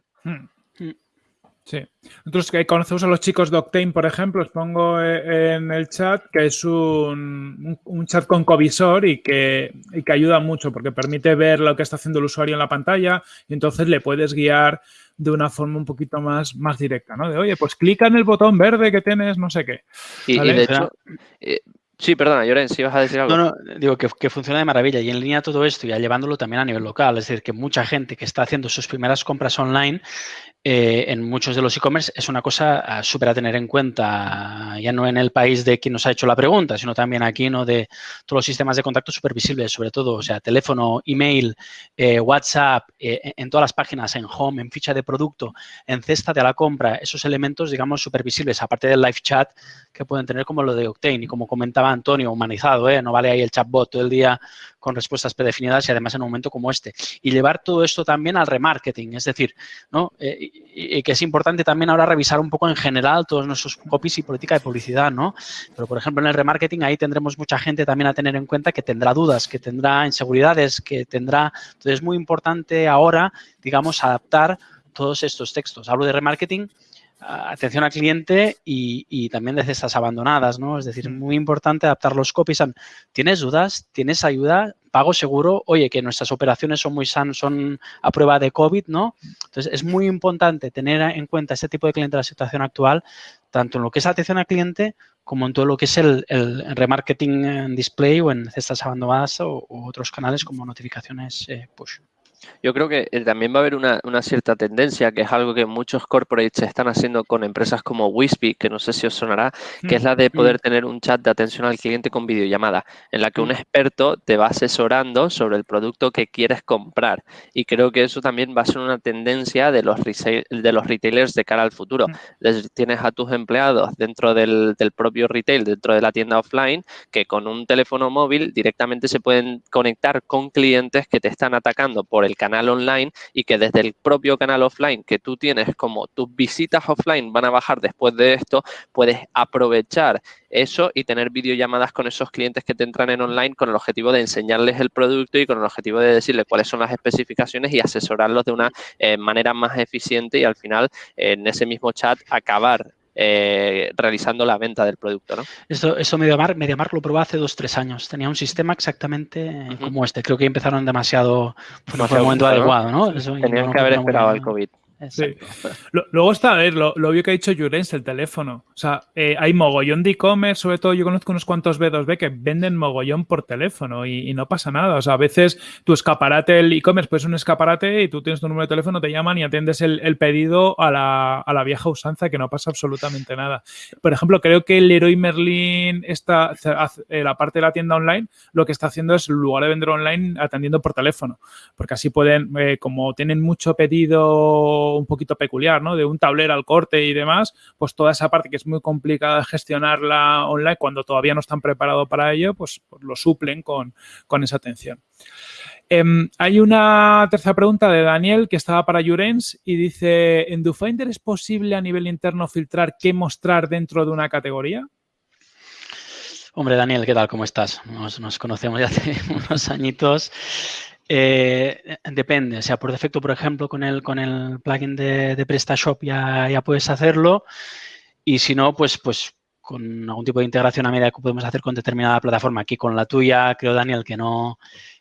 Sí. Nosotros que conocemos a los chicos de Octane, por ejemplo, os pongo eh, en el chat que es un, chat con covisor y que, y que, ayuda mucho porque permite ver lo que está haciendo el usuario en la pantalla y entonces le puedes guiar de una forma un poquito más, más directa, ¿no? De, oye, pues clica en el botón verde que tienes, no sé qué. Y, de hecho, eh, Sí, perdona, Lloren, si vas a decir algo. No, no, digo que, funciona de maravilla y en línea todo esto, ya llevándolo también a nivel local, es decir, que mucha gente que está haciendo sus primeras compras online eh, en muchos de los e-commerce es una cosa ah, súper a tener en cuenta, ya no en el país de quien nos ha hecho la pregunta, sino también aquí, ¿no? De todos los sistemas de contacto súper visibles, sobre todo, o sea, teléfono, email, eh, WhatsApp, eh, en todas las páginas, en home, en ficha de producto, en cesta de la compra, esos elementos, digamos, súper visibles, aparte del live chat que pueden tener como lo de Octane y como comentaba Antonio, humanizado, ¿eh? No vale ahí el chatbot todo el día con respuestas predefinidas y además en un momento como este. Y llevar todo esto también al remarketing, es decir, ¿no? Y, que es importante también ahora revisar un poco en general todos nuestros copies y política de publicidad, ¿no? Pero, por ejemplo, en el remarketing ahí tendremos mucha gente también a tener en cuenta que tendrá dudas, que tendrá inseguridades, que tendrá... Entonces, es muy importante ahora, digamos, adaptar todos estos textos. Hablo de remarketing atención al cliente y, también de cestas abandonadas, ¿no? Es decir, muy importante adaptar los copies. ¿Tienes dudas? ¿Tienes ayuda? ¿Pago seguro? Oye, que nuestras operaciones son muy sanas, son a prueba de COVID, ¿no? Entonces, es muy importante tener en cuenta este tipo de cliente en la situación actual, tanto en lo que es atención al cliente como en todo lo que es el, remarketing en display o en cestas abandonadas o, otros canales como notificaciones eh, push. Yo creo que eh, también va a haber una, cierta tendencia, que es algo que muchos corporates están haciendo con empresas como Wispy, que no sé si os sonará, que es la de mm, poder mm. tener un chat de atención al cliente con videollamada, en la que un mm. experto te va asesorando sobre el producto que quieres comprar. Y creo que eso también va a ser una tendencia de los, de los retailers de cara al futuro. tienes a tus empleados dentro del, del propio retail, dentro de la tienda offline, que con un teléfono móvil directamente se pueden conectar con clientes que te están atacando por el canal online y que desde el propio canal offline que tú tienes como tus visitas offline van a bajar después de esto, puedes aprovechar eso y tener videollamadas con esos clientes que te entran en online con el objetivo de enseñarles el producto y con el objetivo de decirles cuáles son las especificaciones y asesorarlos de una eh, manera más eficiente y al final en ese mismo chat acabar eh, realizando la venta del producto. ¿no? Eso, eso MediaMark, MediaMark lo probó hace dos, tres años. Tenía un sistema exactamente como este. Creo que empezaron demasiado, no fue el momento adecuado. ¿no? Tenían que haber esperado al COVID. Sí. Luego está, a ver, lo, lo obvio que ha dicho Jurens, el teléfono. O sea, eh, hay mogollón de e-commerce, sobre todo yo conozco unos cuantos B2B que venden mogollón por teléfono y, no pasa nada. O sea, a veces tu escaparate, el e-commerce, pues es un escaparate y tú tienes tu número de teléfono, te llaman y atiendes el, pedido a la, a la, vieja usanza que no pasa absolutamente nada. Por ejemplo, creo que el Leroy Merlin, está, eh, la parte de la tienda online, lo que está haciendo es, en lugar de vender online, atendiendo por teléfono. Porque así pueden, eh, como tienen mucho pedido un poquito peculiar, ¿no? De un tablero al corte y demás, pues toda esa parte que es muy complicada gestionarla online cuando todavía no están preparados para ello, pues, pues lo suplen con, esa atención. Em, hay una tercera pregunta de Daniel que estaba para Jurens y dice, ¿en DoFinder es posible a nivel interno filtrar qué mostrar dentro de una categoría? Hombre, Daniel, ¿qué tal? ¿Cómo estás? Nos, nos conocemos ya hace (laughs) unos añitos. Eh, depende, o sea, por defecto, por ejemplo, con el, con el plugin de, PrestaShop ya, ya puedes hacerlo y si no, pues, pues con algún tipo de integración a medida que podemos hacer con determinada plataforma. Aquí con la tuya, creo, Daniel, que no,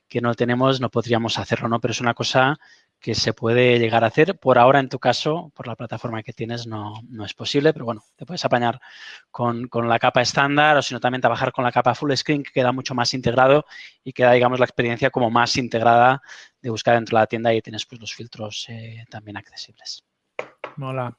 que no tenemos, no podríamos hacerlo, ¿no? Pero es una cosa que se puede llegar a hacer. Por ahora, en tu caso, por la plataforma que tienes, no, es posible, pero bueno, te puedes apañar con, la capa estándar o sino también trabajar con la capa full screen que queda mucho más integrado y queda, digamos, la experiencia como más integrada de buscar dentro de la tienda y tienes pues los filtros eh, también accesibles. Mola.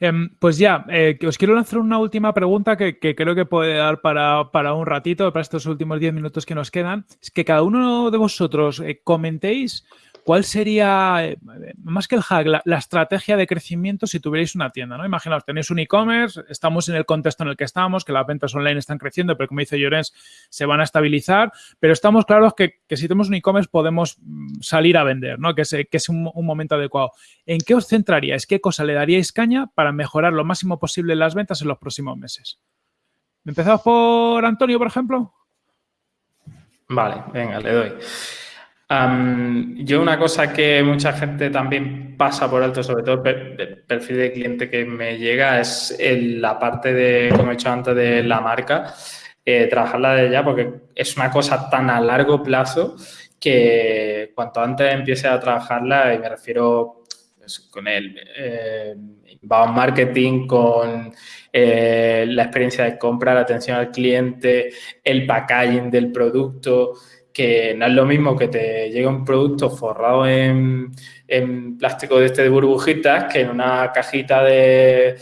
Em, pues ya, eh, os quiero lanzar una última pregunta que, creo que puede dar para, para, un ratito, para estos últimos 10 minutos que nos quedan. Es que cada uno de vosotros eh, comentéis ¿Cuál sería, eh, más que el hack, la, estrategia de crecimiento si tuvierais una tienda? Imaginaos, tenéis un e-commerce, estamos en el contexto en el que estamos, que las ventas online están creciendo, pero como dice Llorens, se van a estabilizar, pero estamos claros que, si tenemos un e-commerce podemos mm, salir a vender, ¿no? que es, que es un, momento adecuado. ¿En qué os centraríais? ¿Qué cosa le daríais caña para mejorar lo máximo posible las ventas en los próximos meses? ¿Empezamos por Antonio, por ejemplo? Vale, venga, le doy yo una cosa que mucha gente también pasa por alto, sobre todo el perfil de cliente que me llega, es la parte de, como he dicho antes, de la marca, eh, trabajarla de ya, porque es una cosa tan a largo plazo que cuanto antes empiece a trabajarla, y me refiero pues, con el eh, inbound marketing, con eh, la experiencia de compra, la atención al cliente, el packaging del producto, que no es lo mismo que te llegue un producto forrado en, plástico de este de burbujitas que en una cajita de,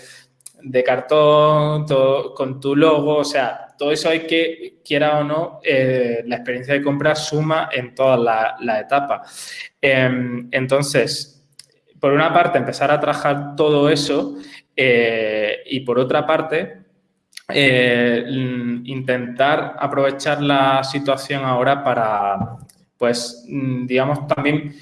cartón con tu logo, o sea, todo eso hay que, quiera o no, eh, la experiencia de compra suma en todas las etapas. Em, entonces, por una parte, empezar a trabajar todo eso eh, y por otra parte, eh, intentar aprovechar la situación ahora para, pues, mm, digamos, también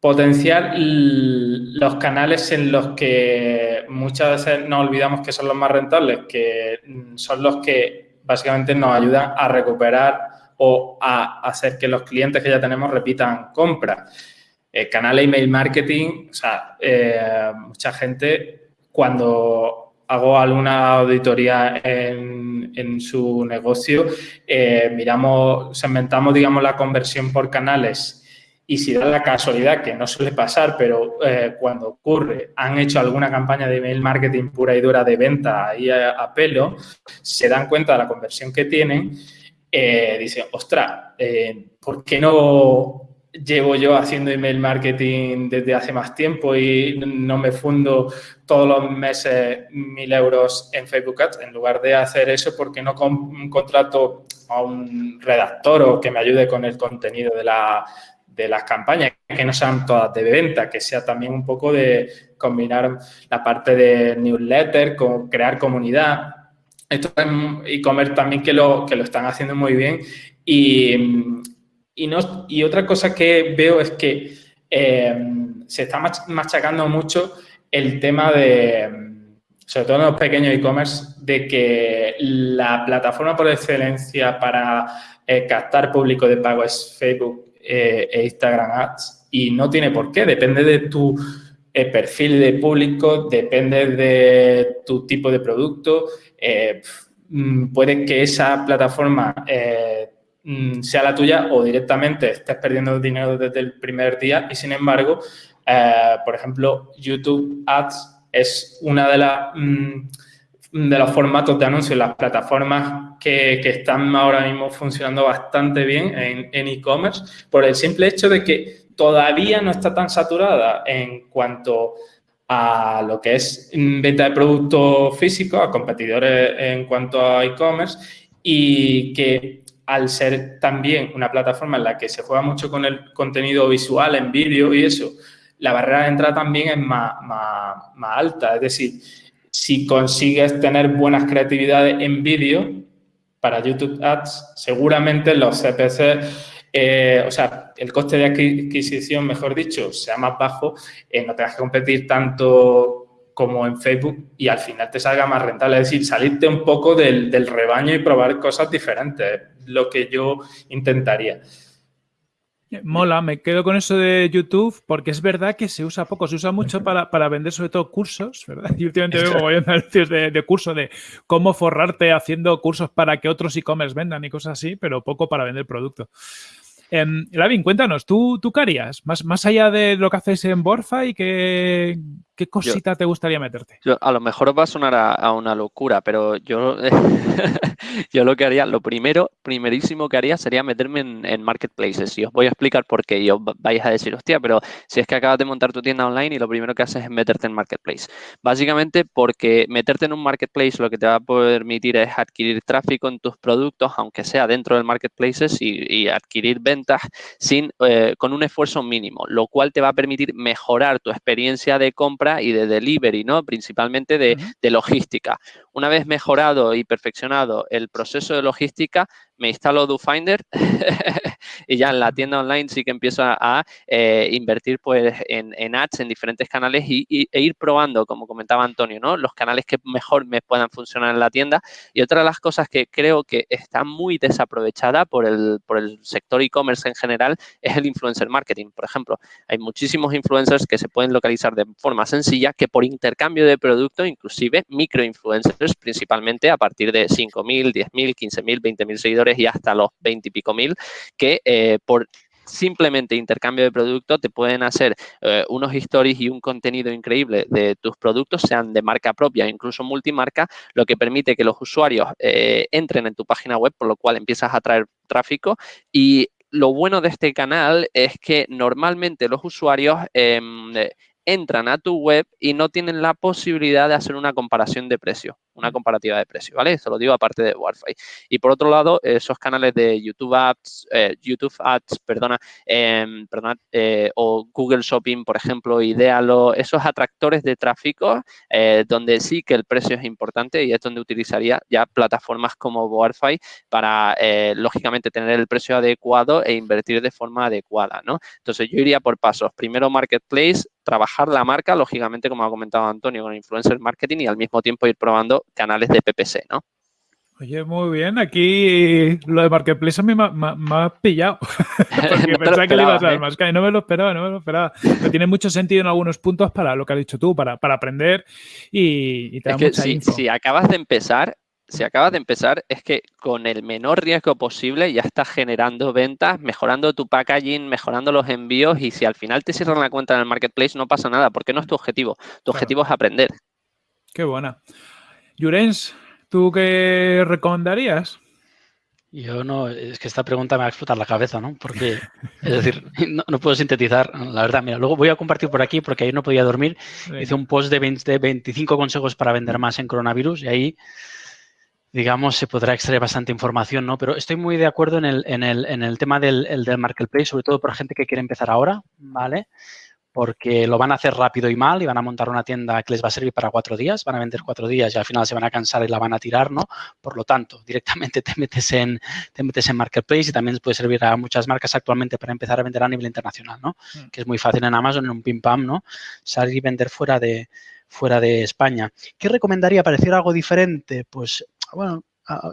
potenciar los canales en los que muchas veces nos olvidamos que son los más rentables, que mm, son los que básicamente nos ayudan a recuperar o a hacer que los clientes que ya tenemos repitan compras. El canal email marketing, o sea, eh, mucha gente cuando hago alguna auditoría en, su negocio, eh, miramos, segmentamos, digamos, la conversión por canales y si da la casualidad, que no suele pasar, pero eh, cuando ocurre, han hecho alguna campaña de email marketing pura y dura de venta ahí a, pelo, se dan cuenta de la conversión que tienen, eh, dicen, ostras, ¿por qué no llevo yo haciendo email marketing desde hace más tiempo y no me fundo todos los meses mil euros en Facebook Ads. En lugar de hacer eso, ¿por qué no contrato a un redactor o que me ayude con el contenido de, la, de las campañas, que no sean todas de venta, que sea también un poco de combinar la parte de newsletter con crear comunidad. Esto es e-commerce también que lo, que lo están haciendo muy bien y, y, otra cosa que veo es que eh, se está machacando mucho el tema de, sobre todo en los pequeños e-commerce, de que la plataforma por excelencia para eh, captar público de pago es Facebook eh, e Instagram Ads y no tiene por qué, depende de tu perfil de público, depende de tu tipo de producto. Mm, puede que esa plataforma sea la tuya o directamente estés perdiendo dinero desde el primer día. Y sin embargo, eh, por ejemplo, YouTube Ads es una de las mm, de los formatos de anuncios, las plataformas que, están ahora mismo funcionando bastante bien en e-commerce por el simple hecho de que todavía no está tan saturada en cuanto a lo que es venta de productos físicos, a competidores en cuanto a e-commerce y que al ser también una plataforma en la que se juega mucho con el contenido visual, en vídeo y eso, la barrera de entrada también es más, alta. Es decir, si consigues tener buenas creatividades en vídeo para YouTube Ads, seguramente los CPC, eh, o sea, el coste de adquisición, mejor dicho, sea más bajo, eh, no tengas que competir tanto como en Facebook y al final te salga más rentable. Es decir, salirte un poco del, del rebaño y probar cosas diferentes, lo que yo intentaría. Mola, me quedo con eso de YouTube porque es verdad que se usa poco, se usa mucho para, para vender sobre todo cursos, ¿verdad? (laughs) Y últimamente veo anuncios de, de curso de cómo forrarte haciendo cursos para que otros e-commerce vendan y cosas así, pero poco para vender producto. Eh, Lavin, cuéntanos, ¿tú, ¿tú qué harías? Más, más allá de lo que hacéis en Borfa y qué, qué cosita te gustaría meterte. a lo mejor os va a sonar a, una locura, pero yo, (laughs) yo lo que haría, lo primero, primerísimo que haría sería meterme en, marketplaces. Y os voy a explicar por qué. Y os vais a decir, hostia, pero si es que acabas de montar tu tienda online y lo primero que haces es meterte en marketplace. Básicamente porque meterte en un marketplace lo que te va a permitir es adquirir tráfico en tus productos, aunque sea dentro del marketplaces y, adquirir ventas sin, eh, con un esfuerzo mínimo, lo cual te va a permitir mejorar tu experiencia de compra y de delivery, ¿no? Principalmente de, de logística. Una vez mejorado y perfeccionado el proceso de logística, me instalo DoFinder (laughs) y ya en la tienda online sí que empiezo a, eh, invertir pues en, ads en diferentes canales y, e ir probando, como comentaba Antonio, ¿no? Los canales que mejor me puedan funcionar en la tienda. Y otra de las cosas que creo que está muy desaprovechada por el, por el sector e-commerce en general es el influencer marketing. Por ejemplo, hay muchísimos influencers que se pueden localizar de forma sencilla que por intercambio de producto, inclusive microinfluencers, principalmente a partir de 5.000, 10.000, 15.000, 20.000 seguidores y hasta los 20 y pico mil, que eh, por simplemente intercambio de producto te pueden hacer eh, unos stories y un contenido increíble de tus productos, sean de marca propia, incluso multimarca, lo que permite que los usuarios eh, entren en tu página web, por lo cual empiezas a traer tráfico. Y lo bueno de este canal es que normalmente los usuarios em, entran a tu web y no tienen la posibilidad de hacer una comparación de precio, una comparativa de precio, ¿vale? Esto lo digo aparte de Wi-Fi. Y por otro lado, esos canales de YouTube Ads, eh, YouTube Ads, perdona, em, eh, o Google Shopping, por ejemplo, Idealo, esos atractores de tráfico eh, donde sí que el precio es importante y es donde utilizaría ya plataformas como Wi-Fi para, lógicamente, tener el precio adecuado e invertir de forma adecuada, ¿no? Entonces, yo iría por pasos. Primero, Marketplace, trabajar la marca, lógicamente, como ha comentado Antonio, con influencer marketing y al mismo tiempo ir probando canales de PPC, ¿no? Oye, muy bien. Aquí lo de Marketplace a mí me, ha pillado. (laughs) Porque (laughs) pensaba que le ibas a dar ¿eh? más No me lo esperaba, no me lo esperaba. Pero tiene mucho sentido en algunos puntos para lo que has dicho tú, para, para aprender y, te da mucha si, si acabas de empezar, si acabas de empezar, es que con el menor riesgo posible ya estás generando ventas, mejorando tu packaging, mejorando los envíos y si al final te cierran la cuenta en el marketplace no pasa nada, porque no es tu objetivo. Tu objetivo es aprender. Qué buena. Jurens, ¿tú qué recomendarías? Yo no, es que esta pregunta me va a explotar la cabeza, ¿no? Porque, es decir, (laughs) no, puedo sintetizar, la verdad. Mira, luego voy a compartir por aquí porque ahí no podía dormir. Hice un post de, 20, de 25 consejos para vender más en coronavirus y ahí digamos, se podrá extraer bastante información, ¿no? Pero estoy muy de acuerdo en el, en el, en el tema del, del marketplace, sobre todo para gente que quiere empezar ahora, ¿vale? Porque lo van a hacer rápido y mal y van a montar una tienda que les va a servir para cuatro días, van a vender cuatro días y al final se van a cansar y la van a tirar, ¿no? Por lo tanto, (laughs) directamente te metes en, te metes en marketplace y también puede servir a muchas marcas actualmente para empezar a vender a nivel internacional, ¿no? Mm. Que es muy fácil en Amazon, en un pim pam, ¿no? Salir y vender fuera de, fuera de España. ¿Qué recomendaría para decir algo diferente? Pues bueno,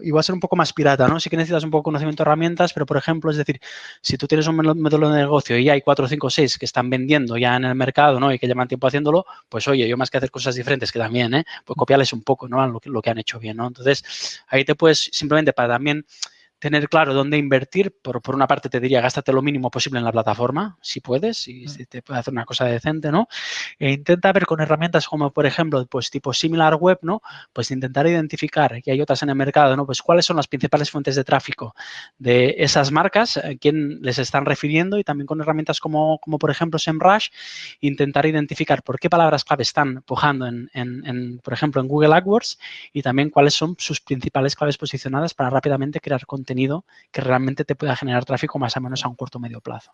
igual ser un poco más pirata, ¿no? Sí que necesitas un poco conocimiento de herramientas, pero por ejemplo, es decir, si tú tienes un método de negocio y hay cuatro, cinco, seis que están vendiendo ya en el mercado, ¿no? Y que llevan tiempo haciéndolo, pues oye, yo más que hacer cosas diferentes que también, ¿eh? Pues copiarles un poco, ¿no? Lo que han hecho bien, ¿no? Entonces, ahí te puedes simplemente para también tener claro dónde invertir, por, por, una parte te diría, gástate lo mínimo posible en la plataforma, si puedes, y si te puede hacer una cosa decente, ¿no? E intenta ver con herramientas como, por ejemplo, pues tipo similar web, ¿no? Pues intentar identificar, que hay otras en el mercado, ¿no? Pues cuáles son las principales fuentes de tráfico de esas marcas, a quién les están refiriendo y también con herramientas como, como por ejemplo SEMrush, intentar identificar por qué palabras clave están pujando en, en, en, por ejemplo, en Google AdWords y también cuáles son sus principales claves posicionadas para rápidamente crear contenido contenido que realmente te pueda generar tráfico más o menos a un corto o medio plazo.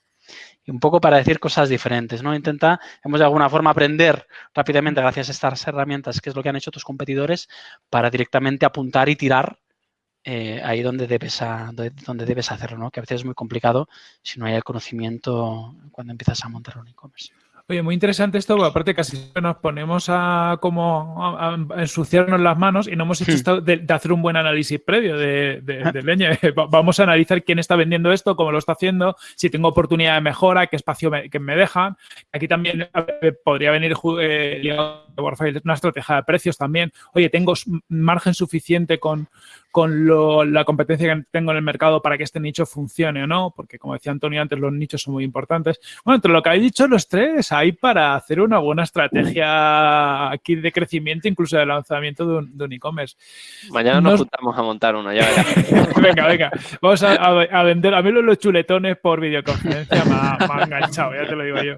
Y un poco para decir cosas diferentes, ¿no? Intenta, hemos de alguna forma aprender rápidamente gracias a estas herramientas, que es lo que han hecho tus competidores, para directamente apuntar y tirar eh, ahí donde debes, donde debes hacerlo, ¿no? Que a veces es muy complicado si no hay el conocimiento cuando empiezas a montar un e-commerce. Oye, muy interesante esto, porque aparte casi nos ponemos a como a, ensuciarnos las manos y no hemos hecho hmm. esto de, hacer un buen análisis previo de, de, leña. (laughs) Vamos a analizar quién está vendiendo esto, cómo lo está haciendo, si tengo oportunidad de mejora, qué espacio me, que me dejan. Aquí también podría venir eh, una estrategia de precios también. Oye, tengo margen suficiente con, con la competencia que tengo en el mercado para que este nicho funcione o no, porque como decía Antonio antes, los nichos son muy importantes. Bueno, entre lo que habéis dicho los tres, hay para hacer una buena estrategia aquí de crecimiento, incluso de lanzamiento de un e-commerce. Mañana nos, juntamos a montar uno, ya (laughs) venga, venga, vamos a, vender. A mí los chuletones por videoconferencia me ha enganchado, ya te lo digo yo.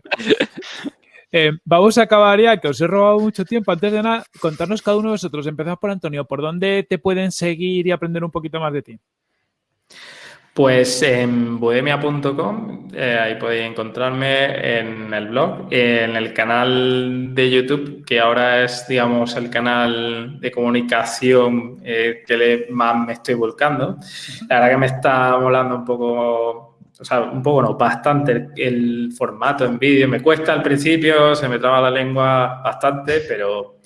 Eh, vamos a acabar ya, que os he robado mucho tiempo. Antes de nada, contarnos cada uno de vosotros. Empezamos por Antonio. ¿Por dónde te pueden seguir y aprender un poquito más de ti? Pues en bohemia.com, eh, ahí podéis encontrarme en el blog, en el canal de YouTube, que ahora es, digamos, el canal de comunicación eh, que más me estoy volcando. La verdad que me está molando un poco o sea, un poco no, bastante el, formato en vídeo. Me cuesta al principio, se me traba la lengua bastante, pero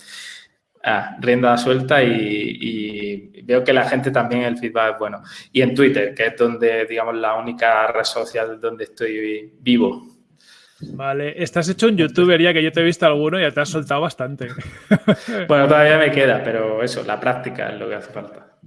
ah, rienda suelta y, veo que la gente también el feedback es bueno. Y en Twitter, que es donde, digamos, la única red social donde estoy vivo. Vale, estás hecho un youtuber ya que yo te he visto alguno y ya te has soltado bastante. (laughs) bueno, todavía me queda, pero eso, la práctica es lo que hace falta.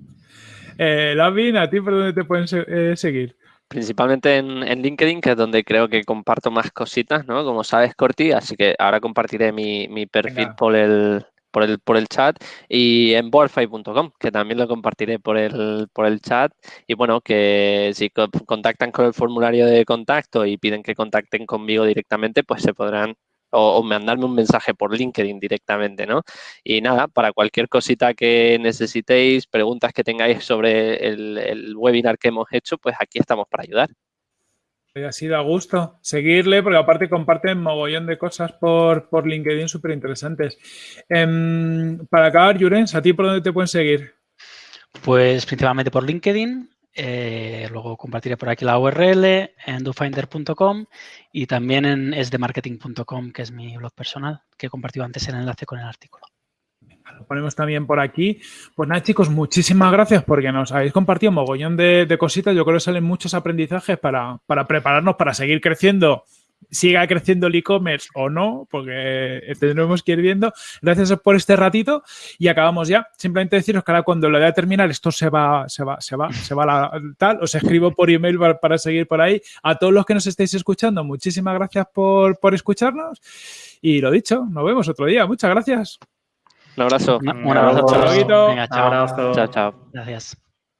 Eh, Lavin, ¿a ti por dónde te pueden eh, seguir? Principalmente en, LinkedIn, que es donde creo que comparto más cositas, ¿no? Como sabes, Corti, así que ahora compartiré mi, perfil por el, por el, por el chat y en boardfy.com, que también lo compartiré por el, por el chat. Y bueno, que si contactan con el formulario de contacto y piden que contacten conmigo directamente, pues se podrán o, mandarme un mensaje por LinkedIn directamente, ¿no? Y nada, para cualquier cosita que necesitéis, preguntas que tengáis sobre el, el webinar que hemos hecho, pues aquí estamos para ayudar. Ha sido a gusto seguirle, porque aparte comparten mogollón de cosas por, por LinkedIn súper interesantes. Em, para acabar, Jurens, ¿a ti por dónde te pueden seguir? Pues principalmente por LinkedIn, eh, luego compartiré por aquí la URL en dofinder.com y también en esdemarketing.com, que es mi blog personal, que he compartido antes el enlace con el artículo lo ponemos también por aquí. Pues nada, chicos, muchísimas gracias porque nos habéis compartido un mogollón de, cositas. Yo creo que salen muchos aprendizajes para, prepararnos para seguir creciendo siga creciendo el e-commerce o no, porque tendremos que ir viendo. Gracias por este ratito y acabamos ya. Simplemente deciros que ahora cuando lo a terminar esto se va, se va, se va, se va la, tal. Os escribo por email para, seguir por ahí. A todos los que nos estéis escuchando, muchísimas gracias por, por escucharnos. Y lo dicho, nos vemos otro día. Muchas gracias. Un abrazo. Un, abrazo. Chao. Venga, chao. Chao, chao. Gracias.